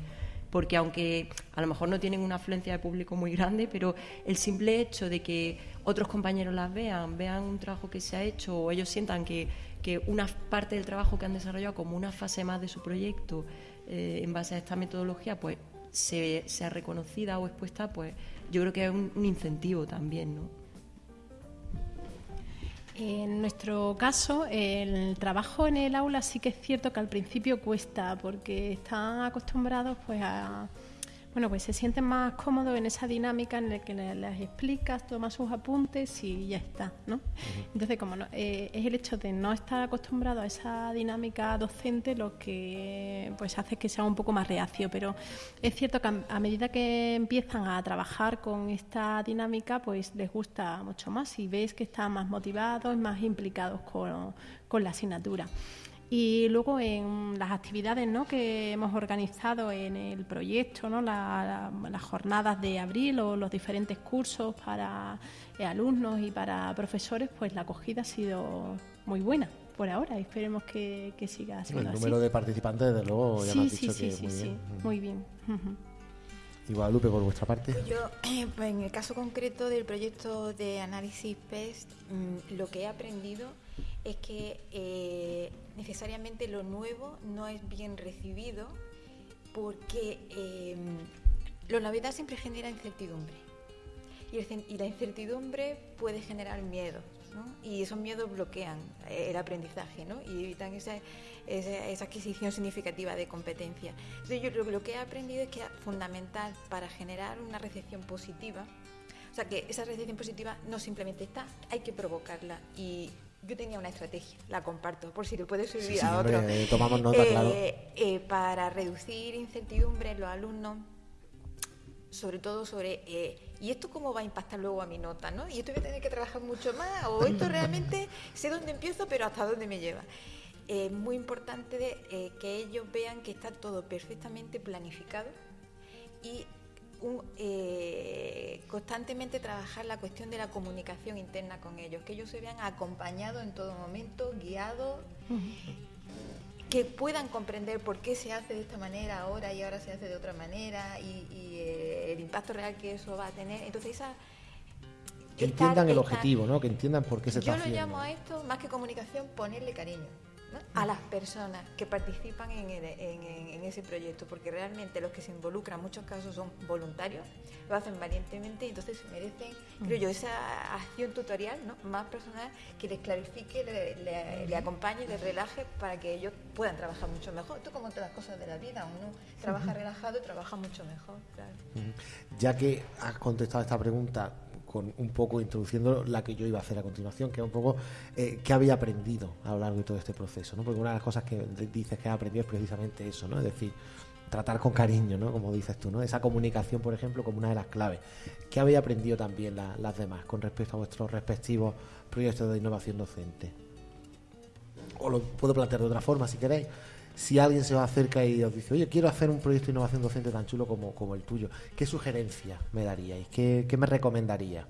porque aunque a lo mejor no tienen una afluencia de público muy grande, pero el simple hecho de que otros compañeros las vean, vean un trabajo que se ha hecho o ellos sientan que, que una parte del trabajo que han desarrollado como una fase más de su proyecto eh, en base a esta metodología, pues se, sea reconocida o expuesta, pues yo creo que es un incentivo también, ¿no? En nuestro caso, el trabajo en el aula sí que es cierto que al principio cuesta porque están acostumbrados pues a bueno, pues se sienten más cómodos en esa dinámica en la que le- les explicas, tomas sus apuntes y ya está, ¿no? Entonces, como no- eh, es el hecho de no estar acostumbrado a esa dinámica docente lo que pues hace que sea un poco más reacio, pero es cierto que a, a medida que empiezan a trabajar con esta dinámica, pues les gusta mucho más y ves que están más motivados, más implicados con, con la asignatura. Y luego en las actividades ¿no? que hemos organizado en el proyecto, ¿no? La- la- las jornadas de abril o los diferentes cursos para eh, alumnos y para profesores, pues la acogida ha sido muy buena por ahora. Esperemos que, que siga siendo el así. número de participantes, desde luego, ya sí, me has sí, dicho sí, que sí, muy sí, bien. muy bien. Ujú. Y Guadalupe, por vuestra parte. Yo, pues en el caso concreto del proyecto de análisis PEST, mm, lo que he aprendido es que eh, necesariamente lo nuevo no es bien recibido porque eh, lo novedad siempre genera incertidumbre. Y, el y la incertidumbre puede generar miedo. Y esos miedos bloquean el aprendizaje, ¿no? Y evitan esa, esa, esa adquisición significativa de competencia. Entonces, yo lo, lo que he aprendido es que es fundamental para generar una recepción positiva, o sea, que esa recepción positiva no simplemente está, hay que provocarla. Y yo tenía una estrategia, la comparto, por si le puede servir Sí, sí, a hombre, otro. eh, tomamos nota, claro. eh, para reducir incertidumbre en los alumnos, sobre todo sobre, eh, ¿y esto cómo va a impactar luego a mi nota? ¿no? ¿Y esto voy a tener que trabajar mucho más? ¿O esto realmente sé dónde empiezo, pero hasta dónde me lleva? Es muy importante de, eh, que ellos vean que está todo perfectamente planificado y un, eh, constantemente trabajar la cuestión de la comunicación interna con ellos, que ellos se vean acompañados en todo momento, guiados, que puedan comprender por qué se hace de esta manera ahora y ahora se hace de otra manera y, y, eh, el impacto real que eso va a tener. Entonces, esa... Que estar- entiendan el estar- objetivo, ¿no? Que entiendan por qué se yo está lo haciendo. llamo a esto, más que comunicación, ponerle cariño ¿no? a las personas que participan en, el- en- en- en ese proyecto, porque realmente los que se involucran en muchos casos son voluntarios, lo hacen valientemente y entonces merecen, creo yo, esa acción tutorial ¿no? más personal que les clarifique, le, le- le acompañe, les relaje para que ellos puedan trabajar mucho mejor. Esto como todas las cosas de la vida, uno trabaja relajado y trabaja mucho mejor. Claro. Ya que has contestado esta pregunta, con un poco introduciendo la que yo iba a hacer a continuación, que es un poco eh, qué había aprendido a lo largo de todo este proceso, ¿no? Porque una de las cosas que dices que ha aprendido es precisamente eso, ¿no? Es decir, tratar con cariño, ¿no? Como dices tú, ¿no? Esa comunicación, por ejemplo, como una de las claves. ¿Qué había aprendido también las demás con respecto a vuestros respectivos proyectos de innovación docente? O lo puedo plantear de otra forma, si queréis si alguien se va acerca y os dice, oye, quiero hacer un proyecto de innovación docente tan chulo como, como el tuyo, ¿qué sugerencia me daríais? ¿Qué, qué me recomendaría?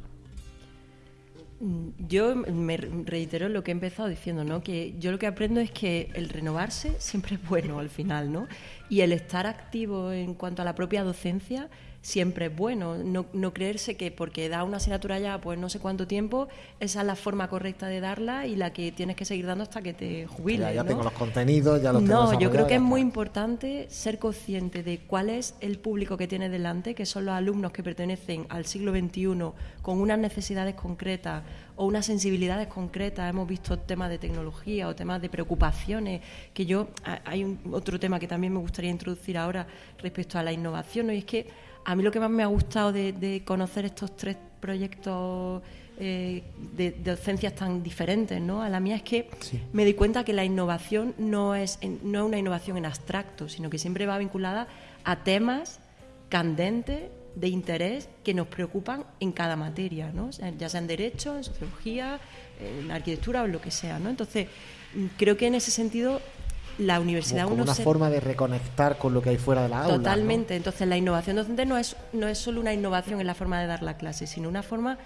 Mm, yo me reitero lo que he empezado diciendo, ¿no? Que yo lo que aprendo es que el renovarse siempre es bueno al final, ¿no? Y el estar activo en cuanto a la propia docencia siempre es bueno. No, no, creerse que porque da una asignatura ya, pues no sé cuánto tiempo, esa es la forma correcta de darla y la que tienes que seguir dando hasta que te jubiles. Ya, tengo los contenidos, ya los No, yo creo que es muy importante ser consciente de cuál es el público que tienes delante, que son los alumnos que pertenecen al siglo XXI con unas necesidades concretas o unas sensibilidades concretas. Hemos visto temas de tecnología o temas de preocupaciones, que yo, hay un, otro tema que también me gustaría introducir ahora respecto a la innovación, ¿no? y es que a mí lo que más me ha gustado de, conocer estos tres proyectos eh, de, docencias tan diferentes ¿no? a la mía es que me di cuenta que la innovación no es, no es una innovación en abstracto, sino que siempre va vinculada a temas candentes de interés que nos preocupan en cada materia, ¿no? ya sea en derecho, en sociología, en arquitectura o en lo que sea. ¿no? Entonces, creo que en ese sentido la universidad como, una forma de reconectar con lo que hay fuera de la aula. Totalmente. Entonces la innovación docente no es no es solo una innovación en la forma de dar la clase, sino una forma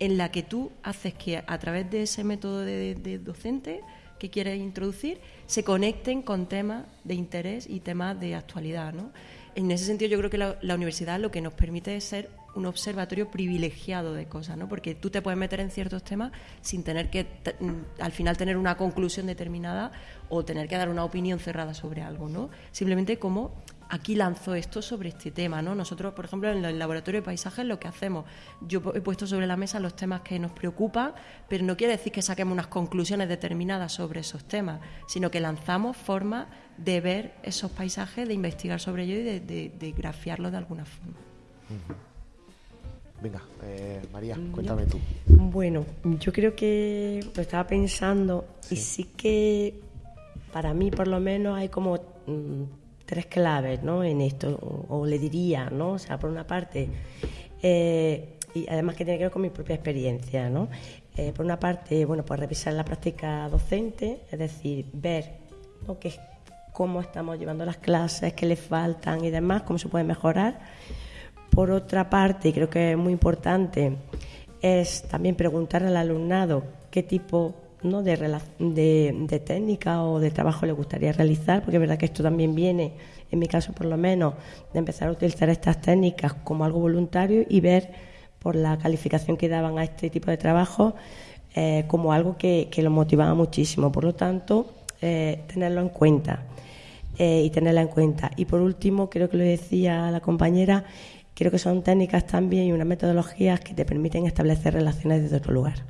en la que tú haces que a través de ese método de, docente que quieres introducir se conecten con temas de interés y temas de actualidad, ¿no? En ese sentido yo creo que la, la universidad lo que nos permite es ser un observatorio privilegiado de cosas, ¿no? Porque tú te puedes meter en ciertos temas sin tener que mm, al final tener una conclusión determinada o tener que dar una opinión cerrada sobre algo, ¿no? Simplemente como aquí lanzo esto sobre este tema, ¿no? Nosotros, por ejemplo, en el laboratorio de paisajes lo que hacemos, yo he puesto sobre la mesa los temas que nos preocupan, pero no quiere decir que saquemos unas conclusiones determinadas sobre esos temas, sino que lanzamos formas de ver esos paisajes, de investigar sobre ellos y de, grafiarlos de alguna forma. Venga, eh, María, cuéntame tú. Bueno, yo creo que lo estaba pensando y sí que para mí por lo menos hay como mm, tres claves ¿no? en esto, o, le diría, ¿no? O sea, por una parte, eh, y además que tiene que ver con mi propia experiencia, ¿no? Eh, por una parte, bueno, pues revisar la práctica docente, es decir, ver ¿no? que, cómo estamos llevando las clases, qué le faltan y demás, cómo se puede mejorar por otra parte, y creo que es muy importante, es también preguntar al alumnado qué tipo ¿no? de, de, técnica o de trabajo le gustaría realizar, porque es verdad que esto también viene, en mi caso por lo menos, de empezar a utilizar estas técnicas como algo voluntario y ver por la calificación que daban a este tipo de trabajo eh, como algo que, que lo motivaba muchísimo. Por lo tanto, eh, tenerlo en cuenta eh, y tenerla en cuenta. Y por último, creo que lo decía la compañera, Creo que son técnicas también y unas metodologías que te permiten establecer relaciones desde otro lugar.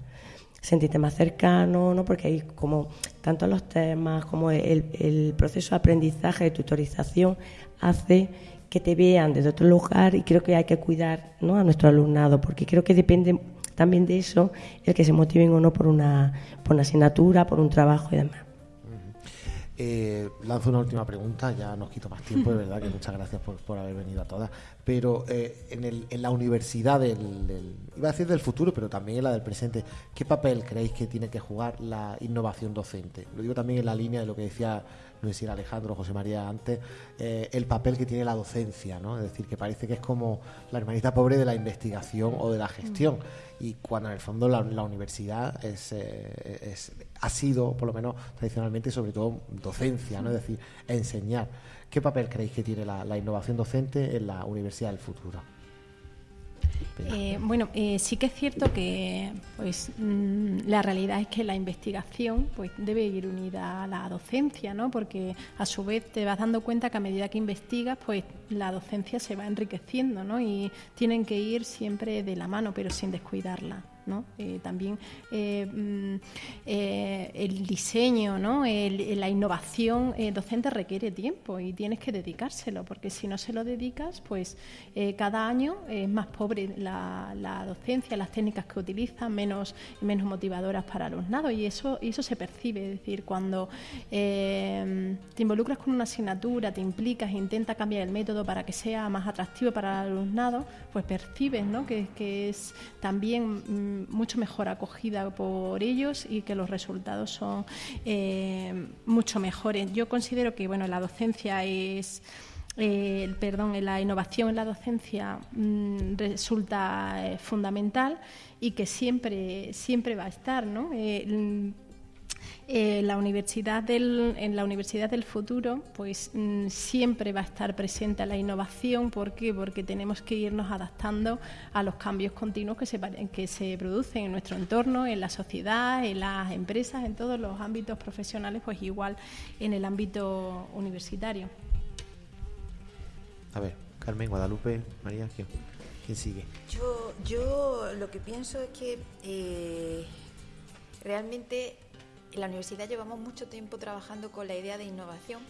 Sentirte más cercano, ¿no? porque hay como tanto los temas como el, proceso de aprendizaje, de tutorización, hace que te vean desde otro lugar y creo que hay que cuidar ¿no? a nuestro alumnado, porque creo que depende también de eso el que se motiven o no por una, por una asignatura, por un trabajo y demás. Eh, lanzo una última pregunta, ya nos quito más tiempo, de verdad que muchas gracias por, haber venido a todas. Pero eh, en, el, en, la universidad del, iba a decir del futuro, pero también en la del presente, ¿qué papel creéis que tiene que jugar la innovación docente? Lo digo también en la línea de lo que decía no sé si era Alejandro o José María antes, eh, el papel que tiene la docencia, ¿no? Es decir, que parece que es como la hermanita pobre de la investigación o de la gestión. Y cuando en el fondo la, universidad es, eh, es, ha sido, por lo menos tradicionalmente, sobre todo docencia, ¿no? Es decir, enseñar. ¿Qué papel creéis que tiene la innovación docente en la universidad del futuro? Eh, bueno, eh, sí que es cierto que pues mm, la realidad es que la investigación pues debe ir unida a la docencia, ¿no? Porque a su vez te vas dando cuenta que a medida que investigas, pues la docencia se va enriqueciendo, ¿no? Y tienen que ir siempre de la mano, pero sin descuidarla. ¿No? Eh, también eh, mm, eh, el diseño, ¿no? La innovación docente requiere tiempo y tienes que dedicárselo, porque si no se lo dedicas, pues cada año es más pobre la, docencia, las técnicas que utilizan, menos, menos motivadoras para el alumnado y eso, eso se percibe, es decir, cuando te involucras con una asignatura, te implicas, intentas cambiar el método para que sea más atractivo para el alumnado, pues percibes ¿no? que, que es también mm, mucho mejor acogida por ellos y que los resultados son eh, mucho mejores. Yo considero que bueno, la docencia es eh, perdón, la innovación en la docencia mm, resulta eh, fundamental y que siempre siempre va a estar, ¿no? Eh, eh, la universidad del, en la universidad del futuro, pues mm, siempre va a estar presente la innovación. ¿Por qué? Porque tenemos que irnos adaptando a los cambios continuos que se, que se producen en nuestro entorno, en la sociedad, en las empresas, en todos los ámbitos profesionales, pues igual en el ámbito universitario. A ver, Carmen, Guadalupe, María, ¿quién, quién sigue? Yo, yo lo que pienso es que eh, realmente en la universidad llevamos mucho tiempo trabajando con la idea de innovación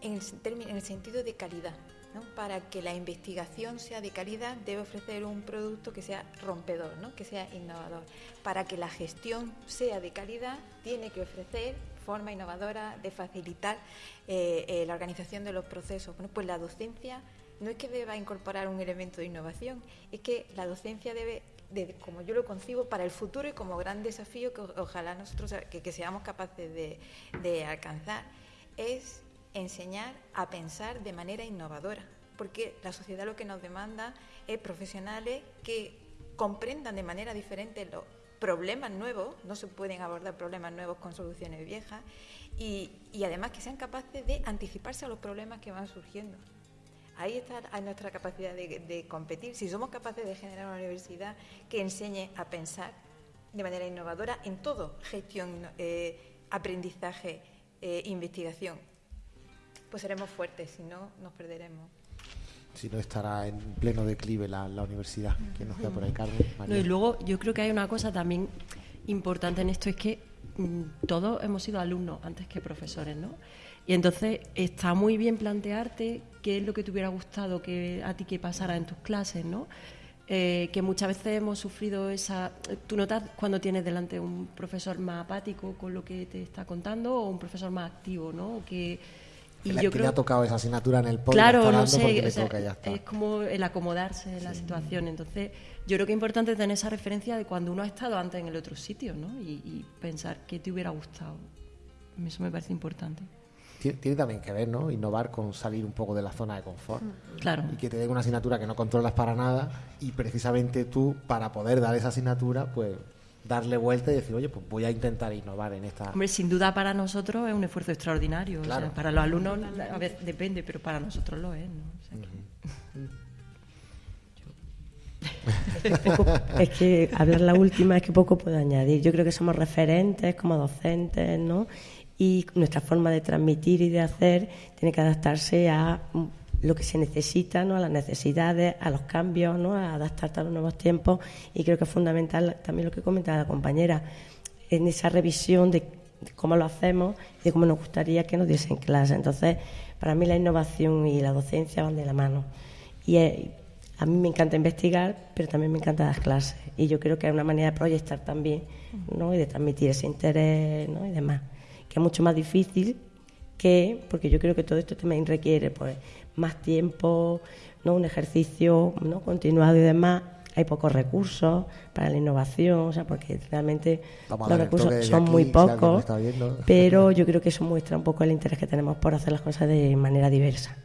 en el, sentido de calidad. ¿no? Para que la investigación sea de calidad debe ofrecer un producto que sea rompedor, ¿no? que sea innovador. Para que la gestión sea de calidad tiene que ofrecer forma innovadora de facilitar eh, eh, la organización de los procesos. Bueno, pues la docencia no es que deba incorporar un elemento de innovación, es que la docencia debe, de- como yo lo concibo, para el futuro y como gran desafío que ojalá nosotros que, que seamos capaces de, alcanzar, es enseñar a pensar de manera innovadora, porque la sociedad lo que nos demanda es profesionales que comprendan de manera diferente los problemas nuevos, no se pueden abordar problemas nuevos con soluciones viejas, y además que sean capaces de anticiparse a los problemas que van surgiendo. Ahí está nuestra capacidad de, de competir. Si somos capaces de generar una universidad que enseñe a pensar de manera innovadora en todo, gestión, eh, aprendizaje, eh, investigación, pues seremos fuertes, si no, nos perderemos. Si no estará en pleno declive la, la universidad. ¿Quién nos queda por ahí, Carmen? No, y luego yo creo que hay una cosa también importante en esto, es que mm, todos hemos sido alumnos antes que profesores, ¿no? Y entonces está muy bien plantearte qué es lo que te hubiera gustado que a ti que pasara en tus clases, ¿no? Eh, que muchas veces hemos sufrido esa... Tú notas cuando tienes delante un profesor más apático con lo que te está contando o un profesor más activo, ¿no? Que, Que le- que le ha tocado esa asignatura en el podcast. Claro, no sé, o sea, toca y ya está. es como el acomodarse en la situación. Entonces, yo creo que es importante tener esa referencia de cuando uno ha estado antes en el otro sitio, ¿no? Y, y pensar qué te hubiera gustado. Eso me parece importante. Tiene, tiene también que ver, ¿no? Innovar con salir un poco de la zona de confort. Claro. Y que te den una asignatura que no controlas para nada y precisamente tú, para poder dar esa asignatura, pues darle vuelta y decir, oye, pues voy a intentar innovar en esta... Hombre, sin duda para nosotros es un esfuerzo extraordinario. o sea, Claro. para los alumnos a veces depende, pero para nosotros lo es, ¿no? O sea que- Poco- es que hablar la última es que poco puedo añadir. Yo creo que somos referentes como docentes, ¿no? Y nuestra forma de transmitir y de hacer tiene que adaptarse a lo que se necesita, ¿no? A las necesidades, a los cambios, ¿no? A adaptarte a los nuevos tiempos. Y creo que es fundamental también lo que comentaba la compañera, en esa revisión de, cómo lo hacemos y de cómo nos gustaría que nos diesen clase. Entonces, para mí la innovación y la docencia van de la mano. Y a mí me encanta investigar, pero también me encanta dar clases. Y yo creo que es una manera de proyectar también, ¿no? Y de transmitir ese interés, ¿no? Y demás. Que es mucho más difícil que, porque yo creo que todo esto también requiere, pues, más tiempo, ¿no? Un ejercicio, ¿no? Continuado y demás. Hay pocos recursos para la innovación, o sea, porque realmente Vamos los recursos son aquí, muy pocos, viendo. pero yo creo que eso muestra un poco el interés que tenemos por hacer las cosas de manera diversa.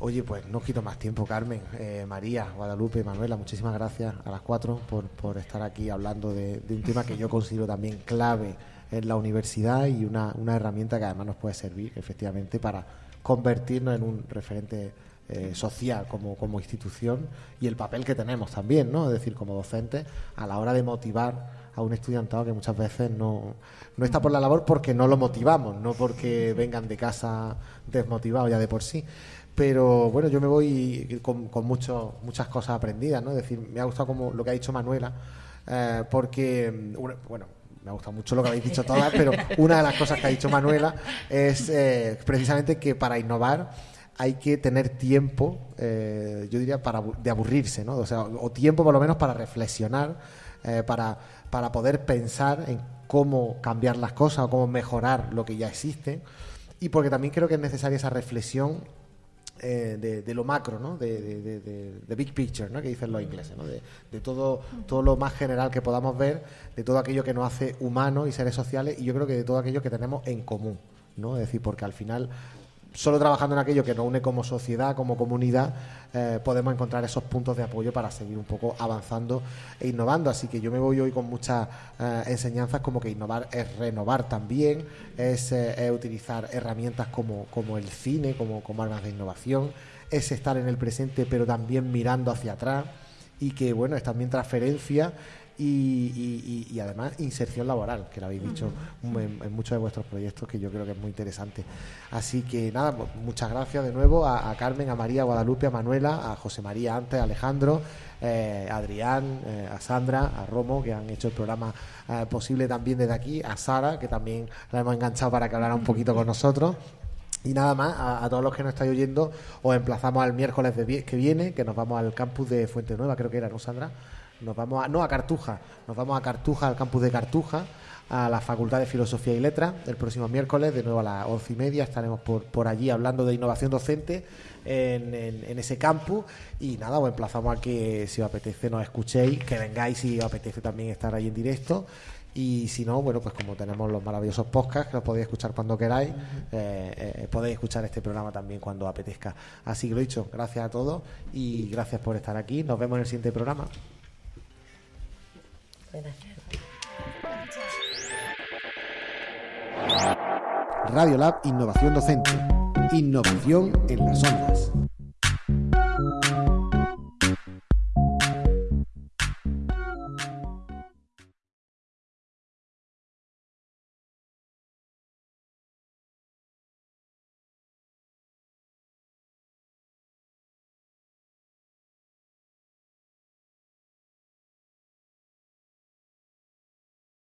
Oye, pues no quito más tiempo, Carmen, eh, María, Guadalupe, Manuela, muchísimas gracias a las cuatro por, por estar aquí hablando de, de un tema que yo considero también clave en la universidad y una, una herramienta que además nos puede servir efectivamente para convertirnos en un referente eh, social como, como institución y el papel que tenemos también, ¿no? Es decir, como docentes, a la hora de motivar a un estudiantado que muchas veces no, no está por la labor porque no lo motivamos, no porque vengan de casa desmotivados ya de por sí. Pero bueno, yo me voy con, con mucho, muchas cosas aprendidas, ¿no? Es decir, me ha gustado como lo que ha dicho Manuela, eh, porque, mm, bueno, me ha gustado mucho lo que habéis dicho todas, pero una de las cosas que ha dicho Manuela es eh, precisamente que para innovar hay que tener tiempo, eh, yo diría, para, de aburrirse, ¿no? O sea, o tiempo por lo menos para reflexionar, eh, para, para poder pensar en cómo cambiar las cosas o cómo mejorar lo que ya existe. Y porque también creo que es necesaria esa reflexión eh, de, lo macro, ¿no? De, de, de- big picture, ¿no? Que dicen los ingleses, ¿no? De, de todo, todo lo más general que podamos ver, de todo aquello que nos hace humanos y seres sociales, y yo creo que de todo aquello que tenemos en común, ¿no? Es decir, porque al final solo trabajando en aquello que nos une como sociedad, como comunidad, eh, podemos encontrar esos puntos de apoyo para seguir un poco avanzando e innovando. Así que yo me voy hoy con muchas eh, enseñanzas como que innovar es renovar también, es, eh, es utilizar herramientas como, como el cine, como, como armas de innovación, es estar en el presente pero también mirando hacia atrás y que bueno, es también transferencia y, y- y- y además inserción laboral, que lo habéis dicho en, en muchos de vuestros proyectos, que yo creo que es muy interesante. Así que nada, mu- muchas gracias de nuevo a, a Carmen, a María, a Guadalupe, a Manuela, a José María antes, a Alejandro, eh, a Adrián, eh, a Sandra, a Romo, que han hecho el programa eh, posible también desde aquí, a Sara, que también la hemos enganchado para que hablara un poquito con nosotros. Y nada más, a, a todos los que nos estáis oyendo, os emplazamos al miércoles de que viene, que nos vamos al campus de Fuente Nueva, creo que era, ¿no, Sandra? Nos vamos a, no, a Cartuja, nos vamos a Cartuja, al campus de Cartuja, a la Facultad de Filosofía y Letras, el próximo miércoles, de nuevo a las once y media, estaremos por, por allí hablando de innovación docente en, en- en ese campus. Y nada, os emplazamos a que si os apetece nos escuchéis, que vengáis si os apetece también estar ahí en directo. Y si no, bueno, pues como tenemos los maravillosos podcasts que los podéis escuchar cuando queráis, eh, eh, podéis escuchar este programa también cuando apetezca. Así que lo dicho, gracias a todos y gracias por estar aquí. Nos vemos en el siguiente programa. Radio Lab Innovación Docente. Innovación en las ondas.